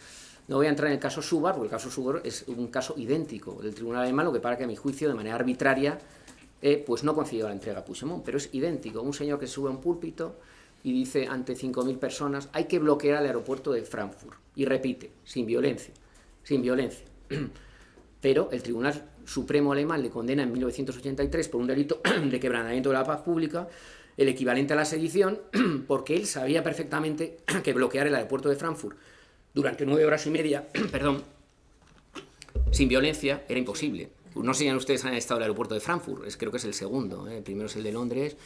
No voy a entrar en el caso Subar, porque el caso Subar es un caso idéntico del Tribunal alemán, lo que para que a mi juicio, de manera arbitraria, eh, pues no concedió la entrega a Puigdemont, pero es idéntico. Un señor que sube a un púlpito y dice ante 5.000 personas, hay que bloquear el aeropuerto de Frankfurt, y repite, sin violencia, sin violencia. Pero el Tribunal Supremo alemán le condena en 1983 por un delito de quebrantamiento de la paz pública, el equivalente a la sedición, porque él sabía perfectamente que bloquear el aeropuerto de Frankfurt durante nueve horas y media, perdón, sin violencia, era imposible. No sé si ustedes han estado en el aeropuerto de Frankfurt, es, creo que es el segundo, ¿eh? el primero es el de Londres.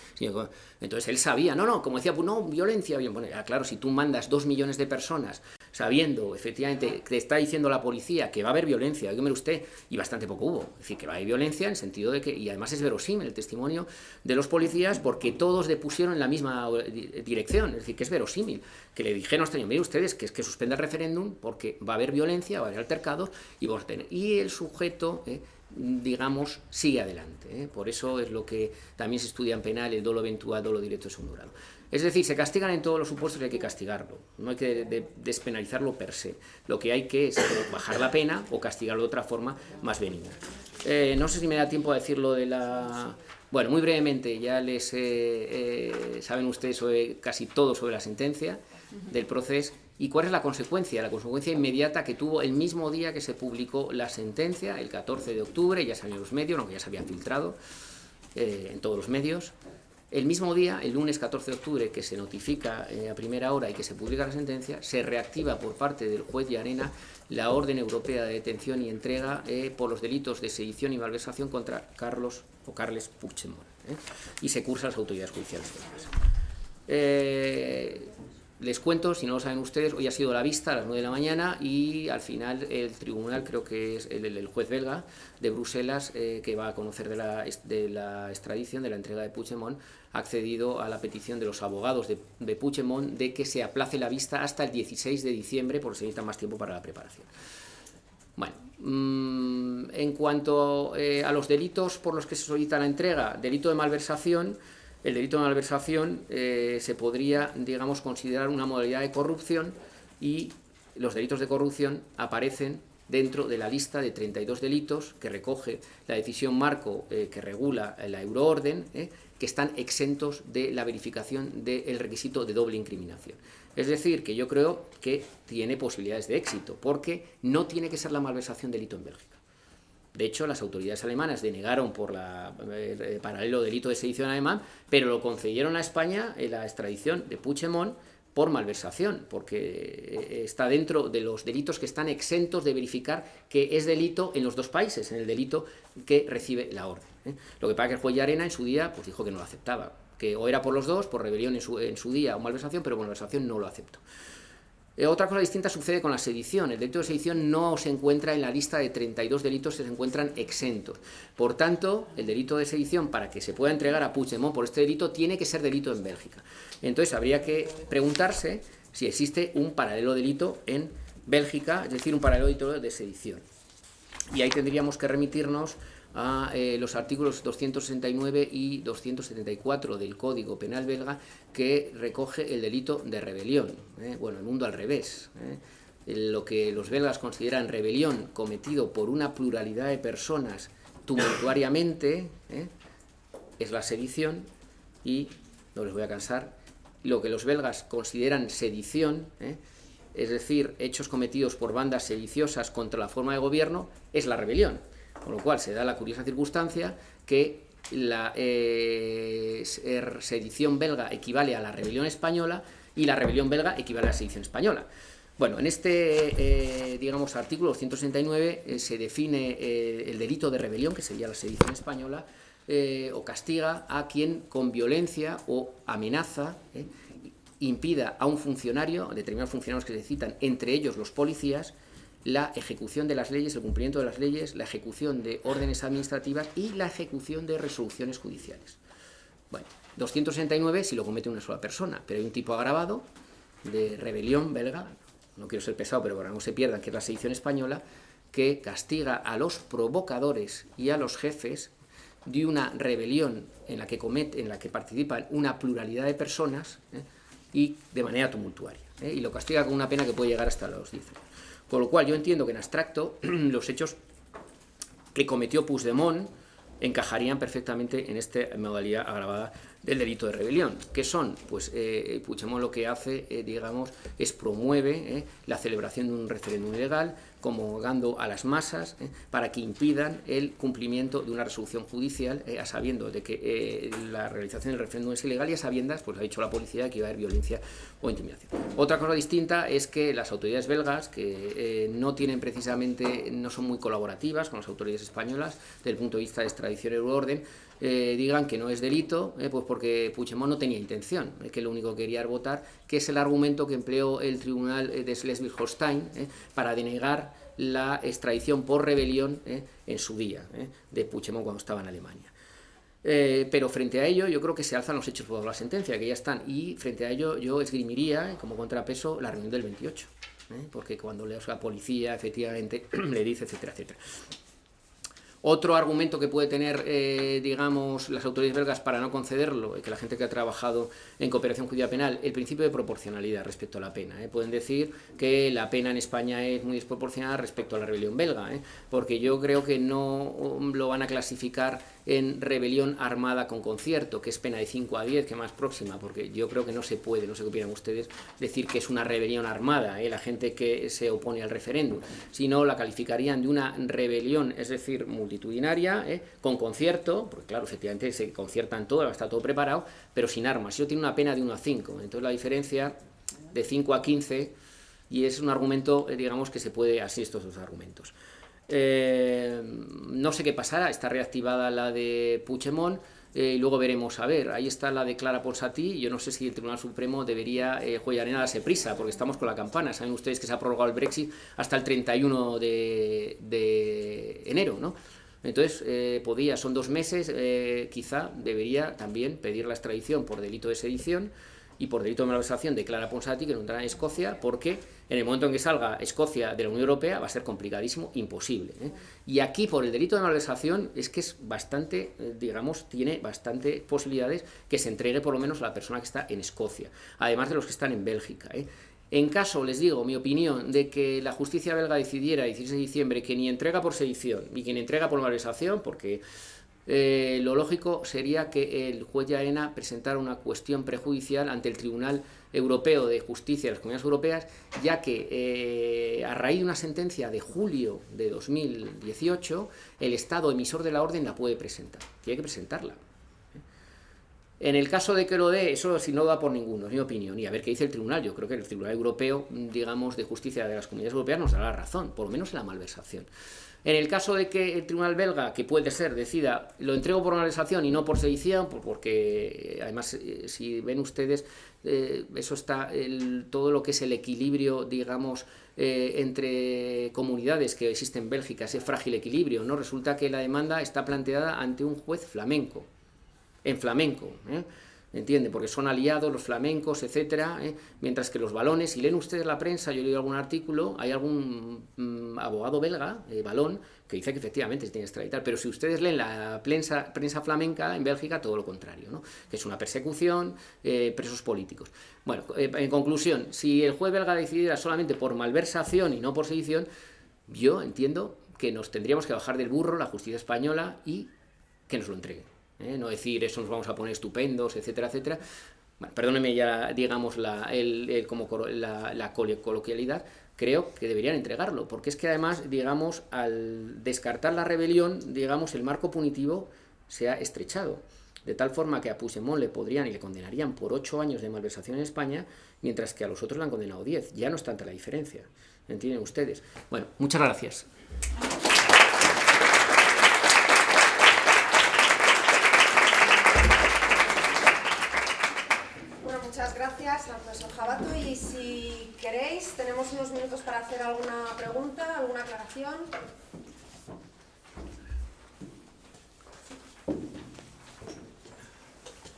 Entonces él sabía, no, no, como decía, pues no, violencia, bien, bueno, claro, si tú mandas dos millones de personas sabiendo efectivamente que está diciendo la policía que va a haber violencia, dígame usted, y bastante poco hubo, es decir, que va a haber violencia en el sentido de que, y además es verosímil el testimonio de los policías porque todos depusieron en la misma dirección, es decir, que es verosímil, que le dijeron mire ustedes que es que suspenda el referéndum porque va a haber violencia, va a haber altercados y. Y el sujeto... Eh, digamos, sigue adelante. ¿eh? Por eso es lo que también se estudia en penal, el dolo eventual, dolo directo es un grado. Es decir, se castigan en todos los supuestos y hay que castigarlo. No hay que despenalizarlo per se. Lo que hay que es bajar la pena o castigarlo de otra forma más benigna. Eh, no sé si me da tiempo a decirlo de la... Bueno, muy brevemente, ya les eh, saben ustedes casi todo sobre la sentencia del proceso y cuál es la consecuencia, la consecuencia inmediata que tuvo el mismo día que se publicó la sentencia, el 14 de octubre, ya salieron los medios, aunque ya se había filtrado eh, en todos los medios, El mismo día, el lunes 14 de octubre, que se notifica a primera hora y que se publica la sentencia, se reactiva por parte del juez de Arena la orden europea de detención y entrega por los delitos de sedición y malversación contra Carlos o Carles Puigdemont y se cursa a las autoridades judiciales. Eh, les cuento, si no lo saben ustedes, hoy ha sido la vista a las 9 de la mañana y al final el tribunal, creo que es el, juez belga de Bruselas, eh, que va a conocer de la, de la, extradición, de la entrega de Puigdemont, ha accedido a la petición de los abogados de, de Puigdemont de que se aplace la vista hasta el 16 de diciembre porque se necesita más tiempo para la preparación. Bueno, mm, en cuanto eh, a los delitos por los que se solicita la entrega, delito de malversación, el delito de malversación eh, se podría, digamos, considerar una modalidad de corrupción y los delitos de corrupción aparecen dentro de la lista de 32 delitos que recoge la decisión marco eh, que regula la euroorden, eh, que están exentos de la verificación del requisito de doble incriminación. Es decir, que yo creo que tiene posibilidades de éxito, porque no tiene que ser la malversación delito en Bélgica. De hecho, las autoridades alemanas denegaron por la, el eh, eh, paralelo delito de sedición alemán, pero lo concedieron a España en la extradición de Puigdemont por malversación, porque eh, está dentro de los delitos que están exentos de verificar que es delito en los dos países, en el delito que recibe la orden. Lo que pasa que el juez de Arena en su día pues dijo que no lo aceptaba, que o era por los dos, por rebelión en su, en su día o malversación, pero malversación no lo aceptó. Eh, otra cosa distinta sucede con la sedición. El delito de sedición no se encuentra en la lista de 32 delitos que se encuentran exentos. Por tanto, el delito de sedición, para que se pueda entregar a Puigdemont por este delito, tiene que ser delito en Bélgica. Entonces, habría que preguntarse si existe un paralelo delito en Bélgica, es decir, un paralelo delito de sedición. Y ahí tendríamos que remitirnos a eh, los artículos 269 y 274 del Código Penal belga que recoge el delito de rebelión. ¿eh? Bueno, el mundo al revés. ¿eh? Lo que los belgas consideran rebelión cometido por una pluralidad de personas tumultuariamente es la sedición y, no les voy a cansar, lo que los belgas consideran sedición, es decir, hechos cometidos por bandas sediciosas contra la forma de gobierno, es la rebelión. Con lo cual se da la curiosa circunstancia que la eh, sedición belga equivale a la rebelión española y la rebelión belga equivale a la sedición española. Bueno, en este, eh, digamos, artículo 269 eh, se define el delito de rebelión, que sería la sedición española, o castiga a quien con violencia o amenaza impida a un funcionario, a determinados funcionarios que se citan, entre ellos los policías, la ejecución de las leyes, el cumplimiento de las leyes, la ejecución de órdenes administrativas y la ejecución de resoluciones judiciales. Bueno, 269 si lo comete una sola persona, pero hay un tipo agravado de rebelión belga, no quiero ser pesado, pero para no se pierdan, que es la sedición española, que castiga a los provocadores y a los jefes de una rebelión en la que, comete, en la que participan una pluralidad de personas ¿eh? y de manera tumultuaria. ¿eh? Y lo castiga con una pena que puede llegar hasta los 10 años. Con lo cual yo entiendo que en abstracto los hechos que cometió Puigdemont encajarían perfectamente en esta modalidad agravada del delito de rebelión. ¿Qué son? Pues eh, lo que hace, eh, digamos, es promueve eh, la celebración de un referéndum ilegal, convocando a las masas eh, para que impidan el cumplimiento de una resolución judicial, a sabiendo de que la realización del referéndum es ilegal y a sabiendas, pues ha dicho la policía que iba a haber violencia o intimidación. Otra cosa distinta es que las autoridades belgas, que no tienen precisamente, no son muy colaborativas con las autoridades españolas desde el punto de vista de extradición y orden, digan que no es delito, pues porque Puigdemont no tenía intención, que lo único que quería era votar, que es el argumento que empleó el tribunal de Schleswig-Holstein para denegar la extradición por rebelión eh, en su día, eh, de Puigdemont cuando estaba en Alemania. Eh, pero frente a ello yo creo que se alzan los hechos por la sentencia, que ya están, y frente a ello yo esgrimiría como contrapeso la reunión del 28, porque cuando la policía efectivamente le dice, etcétera, etcétera. Otro argumento que puede tener, eh, digamos, las autoridades belgas para no concederlo, que la gente que ha trabajado en cooperación judicial penal, el principio de proporcionalidad respecto a la pena. ¿eh? Pueden decir que la pena en España es muy desproporcionada respecto a la rebelión belga, ¿eh? porque yo creo que no lo van a clasificar en rebelión armada con concierto, que es pena de 5 a 10, que más próxima, porque yo creo que no se puede, no sé qué opinan ustedes, decir que es una rebelión armada, ¿eh? la gente que se opone al referéndum, sino la calificarían de una rebelión, es decir, multitudinaria, ¿eh? con concierto, porque claro, efectivamente se conciertan todo, está todo preparado, pero sin armas. Eso tiene una pena de 1 a 5, entonces la diferencia de 5 a 15, y es un argumento, eh, digamos, que se puede, así estos dos argumentos. Eh, no sé qué pasará, está reactivada la de Puigdemont, eh, y luego veremos, a ver, ahí está la de Clara Ponsatí, yo no sé si el Tribunal Supremo debería, eh, juega arena, darse prisa, porque estamos con la campana, saben ustedes que se ha prorrogado el Brexit hasta el 31 de, de enero, ¿no? Entonces, eh, podía, son dos meses, eh, quizá debería también pedir la extradición por delito de sedición, y por delito de malversación de Clara Ponsati, que no entrará en Escocia, porque en el momento en que salga Escocia de la Unión Europea va a ser complicadísimo, imposible. ¿eh? Y aquí, por el delito de malversación, es que es bastante, eh, digamos, tiene bastante posibilidades que se entregue por lo menos a la persona que está en Escocia, además de los que están en Bélgica. ¿eh? En caso, les digo, mi opinión, de que la justicia belga decidiera, el 16 de diciembre, que ni entrega por sedición, ni quien entrega por malversación, porque eh, lo lógico sería que el juez Yaena presentara una cuestión prejudicial ante el Tribunal Europeo de Justicia de las Comunidades Europeas, ya que eh, a raíz de una sentencia de julio de 2018, el Estado emisor de la orden la puede presentar, tiene que presentarla. En el caso de que lo dé, eso si no da por ninguno, es mi opinión, y a ver qué dice el tribunal, yo creo que el Tribunal Europeo, digamos, de Justicia de las Comunidades Europeas nos dará la razón, por lo menos en la malversación. En el caso de que el tribunal belga, que puede ser, decida, lo entrego por malversación y no por sedición, porque además, eh, si ven ustedes, eh, eso está, el, todo lo que es el equilibrio, digamos, eh, entre comunidades que existe en Bélgica, ese frágil equilibrio, ¿no? Resulta que la demanda está planteada ante un juez flamenco, en flamenco, ¿eh? ¿Entiende? Porque son aliados los flamencos, etcétera, ¿eh? mientras que los balones, si leen ustedes la prensa, yo he leído algún artículo, hay algún mm, abogado belga, eh, balón, que dice que efectivamente se tiene que extraditar, pero si ustedes leen la prensa, prensa flamenca en Bélgica, todo lo contrario, ¿no? que es una persecución, eh, presos políticos. Bueno, en conclusión, si el juez belga decidiera solamente por malversación y no por sedición, yo entiendo que nos tendríamos que bajar del burro la justicia española y que nos lo entreguen. ¿Eh? no decir eso nos vamos a poner estupendos, etcétera, etcétera. Perdóneme ya, digamos, la, el, como la, la, coloquialidad, creo que deberían entregarlo, porque es que además, digamos, al descartar la rebelión, digamos, el marco punitivo se ha estrechado, de tal forma que a Puigdemont le podrían y le condenarían por ocho años de malversación en España, mientras que a los otros le han condenado diez. Ya no es tanta la diferencia, ¿entienden ustedes? Bueno, muchas gracias. Profesor Jabato y si queréis tenemos unos minutos para hacer alguna pregunta, alguna aclaración.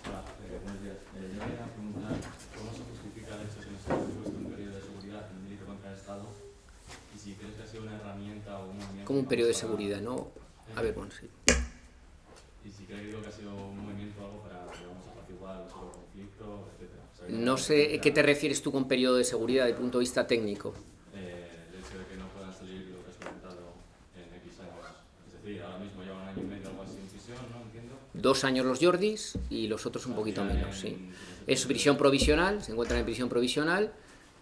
Hola, eh, buenos días. Eh, yo quería preguntar cómo se justifica el hecho que no se ha puesto un periodo de seguridad en delito contra el Estado y si crees que ha sido una herramienta o un movimiento... Como un periodo de seguridad, ¿no? A ver, bueno, sí. Y si crees que ha sido un movimiento algo para, digamos, apaciguar los conflictos, etcétera. No sé qué te refieres tú con periodo de seguridad desde el punto de vista técnico. El hecho de que no puedan salir lo que has comentado en X años. Es decir, ahora mismo llevan un año y medio algo así en prisión, ¿no? Entiendo. Dos años los Jordis y los otros un poquito menos, sí. Es prisión provisional, se encuentran en prisión provisional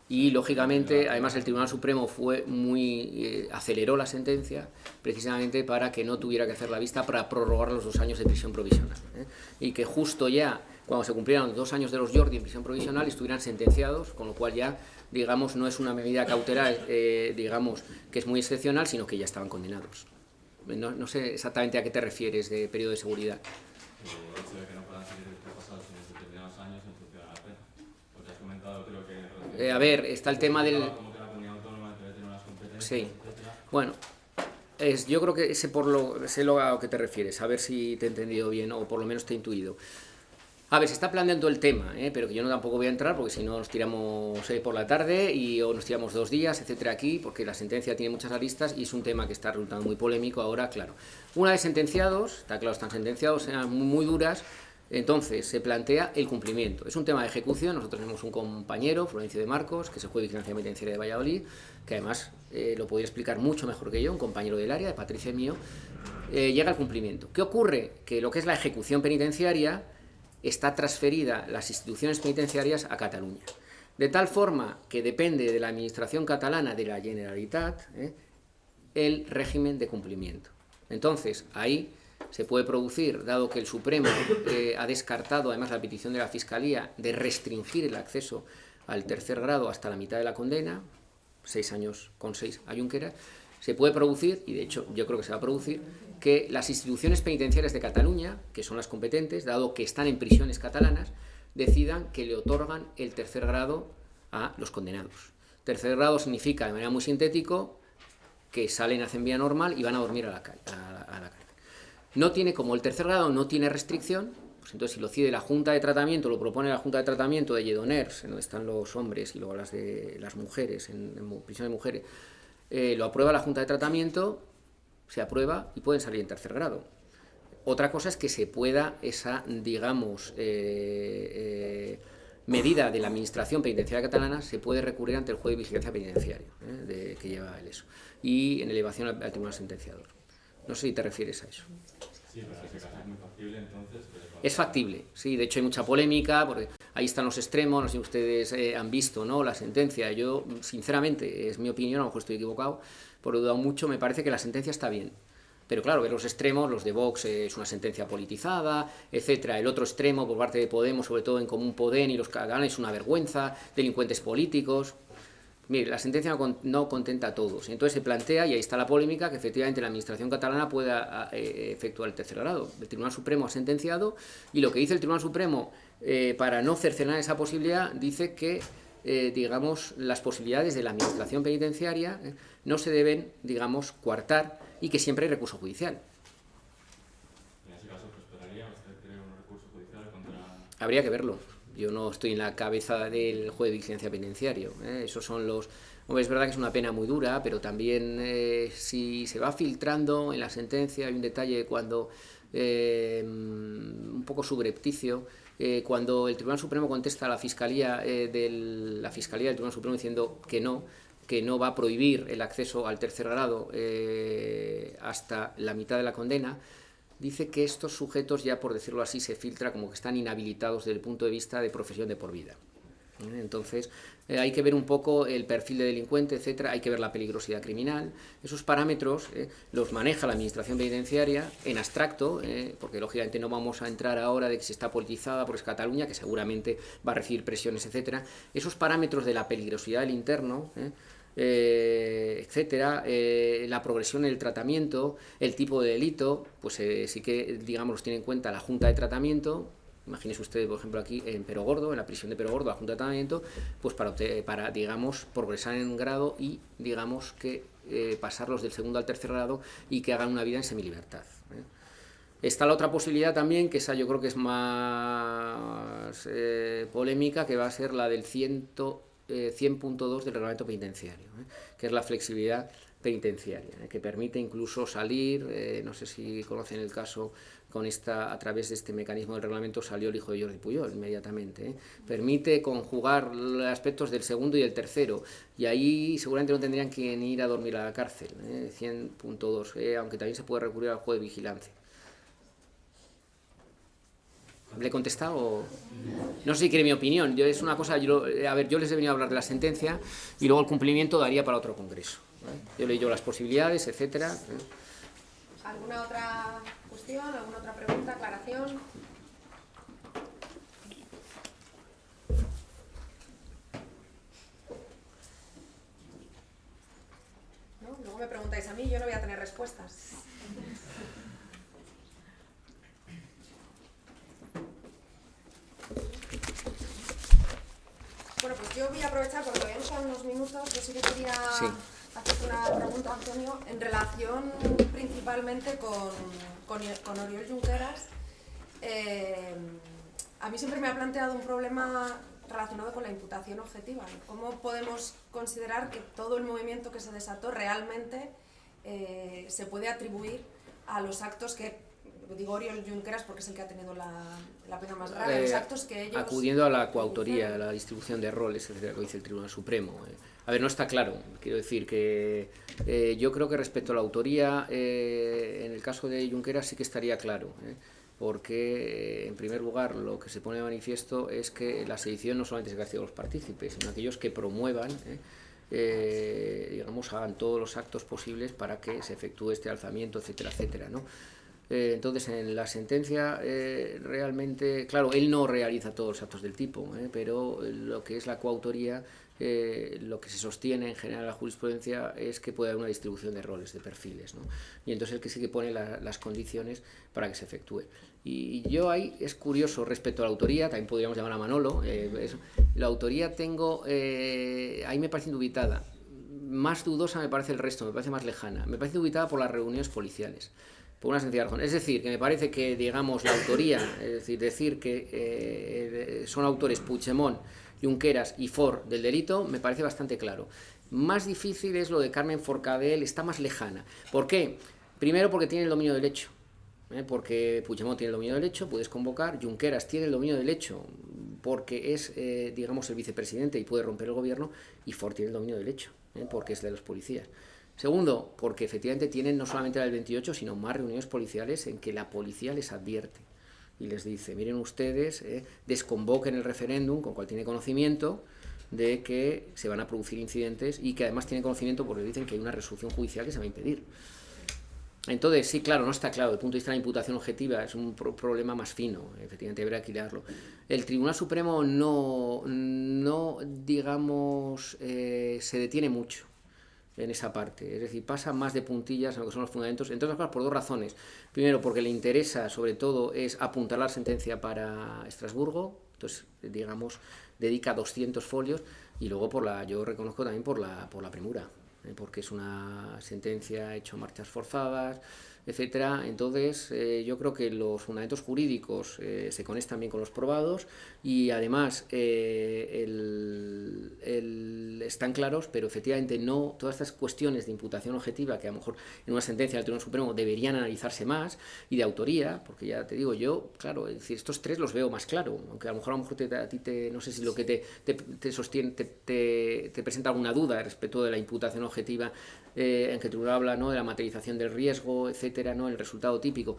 y lógicamente, además el Tribunal Supremo fue muy eh, aceleró la sentencia precisamente para que no tuviera que hacer la vista para prorrogar los dos años de prisión provisional ¿eh? y que justo ya cuando se cumplieran dos años de los Jordi en prisión provisional estuvieran sentenciados, con lo cual ya, digamos, no es una medida cautelar, eh, digamos, que es muy excepcional, sino que ya estaban condenados. No, no, sé exactamente a qué te refieres de periodo de seguridad. El hecho de que no puedan seguir pasados en determinados años en función de la pena. Porque has comentado, creo que... Eh, a ver, está el tema del... Como que la comunidad autónoma debe tener unas competencias, Sí. etcétera. Bueno, es, yo creo que sé, por lo, sé lo a lo que te refieres, a ver si te he entendido bien o por lo menos te he intuido. A ver, se está planteando el tema, ¿eh? pero que yo no tampoco voy a entrar porque si no nos tiramos eh, por la tarde y o nos tiramos dos días, etcétera, aquí, porque la sentencia tiene muchas aristas y es un tema que está resultando muy polémico ahora, claro. Una vez sentenciados, está claro, están sentenciados, sean muy, muy duras, Entonces, se plantea el cumplimiento. Es un tema de ejecución. Nosotros tenemos un compañero, Florencio de Marcos, que juez de vigilancia penitenciaria de Valladolid, que además eh, lo podría explicar mucho mejor que yo, un compañero del área, de Patricia mío, eh, llega al cumplimiento. ¿Qué ocurre? Que lo que es la ejecución penitenciaria está transferida las instituciones penitenciarias a Cataluña. De tal forma que depende de la administración catalana de la Generalitat ¿eh? el régimen de cumplimiento. Entonces, ahí se puede producir, dado que el Supremo eh, ha descartado además la petición de la Fiscalía de restringir el acceso al tercer grado hasta la mitad de la condena, seis años con seis a se puede producir, y de hecho yo creo que se va a producir, que las instituciones penitenciarias de Cataluña, que son las competentes, dado que están en prisiones catalanas, decidan que le otorgan el tercer grado a los condenados. Tercer grado significa, de manera muy sintético, que salen, hacen vía normal y van a dormir a la, cárcel. No tiene, como el tercer grado no tiene restricción, pues entonces si lo decide la Junta de Tratamiento, lo propone la Junta de Tratamiento de Lledoners, en donde están los hombres y luego las de las mujeres, en, prisión de mujeres, eh, lo aprueba la Junta de Tratamiento, se aprueba y pueden salir en tercer grado. Otra cosa es que se pueda esa, digamos, eh, eh, medida de la Administración Penitenciaria Catalana, se puede recurrir ante el juez de vigilancia penitenciario, de, que lleva el eso, y en elevación al Tribunal Sentenciador. No sé si te refieres a eso. Sí, pero es muy factible entonces. Es factible, sí, de hecho hay mucha polémica, porque ahí están los extremos, no sé si ustedes eh, han visto ¿no? la sentencia, yo sinceramente, es mi opinión, a lo mejor estoy equivocado, por lo dudado mucho, me parece que la sentencia está bien. Pero claro, ver los extremos, los de Vox eh, es una sentencia politizada, etcétera. El otro extremo, por parte de Podemos, sobre todo en Común Podem y los catalanes, es una vergüenza, delincuentes políticos. Mire, la sentencia no, contenta a todos. Entonces se plantea, y ahí está la polémica, que efectivamente la Administración catalana pueda eh, efectuar el tercer grado. El Tribunal Supremo ha sentenciado, y lo que dice el Tribunal Supremo, eh, para no cercenar esa posibilidad, dice que, eh, digamos, las posibilidades de la Administración penitenciaria no se deben, digamos, coartar, y que siempre hay recurso judicial. ¿En ese caso prosperaría usted cree un recurso judicial contra...? Habría que verlo yo no estoy en la cabeza del juez de vigilancia penitenciario. ¿eh? Esos son los... es verdad que es una pena muy dura, pero también eh, si se va filtrando en la sentencia, hay un detalle cuando, eh, un poco subrepticio, cuando el Tribunal Supremo contesta a la Fiscalía, del, la Fiscalía del Tribunal Supremo diciendo que no, que no va a prohibir el acceso al tercer grado hasta la mitad de la condena, dice que estos sujetos ya, por decirlo así, se filtra como que están inhabilitados desde el punto de vista de profesión de por vida. ¿Eh? Entonces, eh, hay que ver un poco el perfil de delincuente, etcétera, hay que ver la peligrosidad criminal. Esos parámetros eh, los maneja la Administración Penitenciaria en abstracto, porque lógicamente no vamos a entrar ahora de que se está politizada por Cataluña, que seguramente va a recibir presiones, etcétera. Esos parámetros de la peligrosidad del interno etcétera, la progresión en el tratamiento, el tipo de delito, pues sí que, digamos, los tiene en cuenta la Junta de Tratamiento, imagínese usted, por ejemplo, aquí en Perogordo, en la prisión de Perogordo, la Junta de Tratamiento, pues para, para digamos, progresar en grado y, digamos, que pasarlos del segundo al tercer grado y que hagan una vida en semilibertad. Está la otra posibilidad también, que esa yo creo que es más polémica, que va a ser la del ciento 100.2 eh, del reglamento penitenciario, ¿eh? que es la flexibilidad penitenciaria, ¿eh? que permite incluso salir, no sé si conocen el caso, con esta, a través de este mecanismo del reglamento salió el hijo de Jordi Puyol inmediatamente. Permite conjugar los aspectos del segundo y el tercero, y ahí seguramente no tendrían que ir a dormir a la cárcel, 100.2, aunque también se puede recurrir al juego de vigilancia. ¿Le he contestado? No sé si quiere mi opinión. Yo, es una cosa, a ver, yo les he venido a hablar de la sentencia y luego el cumplimiento daría para otro congreso. Yo le digo las posibilidades, etcétera. ¿Alguna otra alguna otra pregunta, aclaración? Luego me preguntáis a mí, yo no voy a tener respuestas. Bueno, pues yo voy a aprovechar porque todavía nos unos minutos. Yo sí que quería hacer una pregunta, Antonio, en relación principalmente con, con, Oriol Junqueras. Eh, a mí siempre me ha planteado un problema relacionado con la imputación objetiva. ¿Cómo podemos considerar que todo el movimiento que se desató realmente eh, se puede atribuir a los actos que digo Oriol Junqueras porque es el que ha tenido la, la pena más grave, los Eh, actos que ellos... Acudiendo a la coautoría, a la distribución de roles, etcétera, que dice el Tribunal Supremo. eh. A ver, no está claro. Quiero decir que eh, yo creo que respecto a la autoría, eh, en el caso de Junqueras sí que estaría claro. eh, porque, eh, en primer lugar, lo que se pone de manifiesto es que la sedición no solamente se castiga a los partícipes, sino a aquellos que promuevan, digamos, hagan todos los actos posibles para que se efectúe este alzamiento, etcétera, etcétera, entonces, en la sentencia, realmente, claro, él no realiza todos los actos del tipo, pero lo que es la coautoría, eh, lo que se sostiene en general en la jurisprudencia es que puede haber una distribución de roles, de perfiles, ¿no? y entonces el que sí que pone la- las condiciones para que se efectúe. Y, yo ahí es curioso respecto a la autoría, también podríamos llamar a Manolo, eh, la autoría tengo, eh, ahí me parece indubitada, más dudosa me parece el resto, me parece más lejana, me parece indubitada por las reuniones policiales por una sencilla razón. Es decir, que me parece que, digamos, la autoría, es decir, decir que son autores Puigdemont, Junqueras y Ford del delito, me parece bastante claro. Más difícil es lo de Carmen Forcadell, está más lejana. ¿Por qué? Primero porque tiene el dominio del hecho. ¿eh? Porque Puigdemont tiene el dominio del hecho, puedes convocar. Junqueras tiene el dominio del hecho porque es, eh, digamos, el vicepresidente y puede romper el gobierno. Y Ford tiene el dominio del hecho, ¿eh? porque es de los policías. Segundo, porque efectivamente tienen no solamente la del 28, sino más reuniones policiales en que la policía les advierte y les dice, miren ustedes, eh, desconvoquen el referéndum, con cual tiene conocimiento de que se van a producir incidentes y que además tiene conocimiento porque dicen que hay una resolución judicial que se va a impedir. Entonces, sí, claro, no está claro. Desde el punto de vista de la imputación objetiva es un pro- problema más fino, efectivamente, habrá que. El Tribunal Supremo no, no digamos, eh, se detiene mucho en esa parte, es decir, pasa más de puntillas en lo que son los fundamentos, entre otras cosas por dos razones. Primero, porque le interesa, sobre todo, es apuntar la sentencia para Estrasburgo, entonces, digamos, dedica 200 folios, y luego por la, yo reconozco también por la, por la premura, ¿eh? porque es una sentencia hecha a marchas forzadas, etcétera. Entonces, eh, yo creo que los fundamentos jurídicos eh, se conectan bien con los probados y además eh, el- están claros, pero efectivamente no todas estas cuestiones de imputación objetiva que a lo mejor en una sentencia del Tribunal Supremo deberían analizarse más y de autoría, porque ya te digo yo, claro, es decir, estos tres los veo más claro, aunque a lo mejor a lo mejor te- a ti te, no sé si lo que te, te, te sostiene, te- te presenta alguna duda respecto de la imputación objetiva eh, en que tribunal habla ¿no? de la materialización del riesgo, etcétera, ¿no? el resultado típico.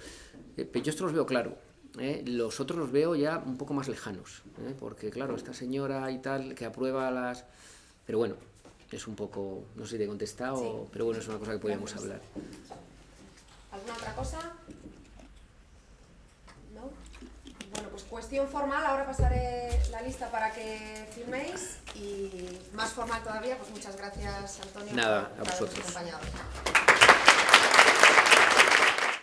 Eh, pero yo esto los veo claro. ¿eh? Los otros los veo ya un poco más lejanos, porque claro, esta señora y tal que aprueba las... Pero bueno, es un poco, no sé si te he contestado, Sí. pero bueno, es una cosa que podríamos Gracias. hablar. ¿Alguna otra cosa? ¿No? Bueno, pues cuestión formal, ahora pasaré la lista para que firméis y más formal todavía, pues muchas gracias Antonio Nada, por a vosotros. acompañado.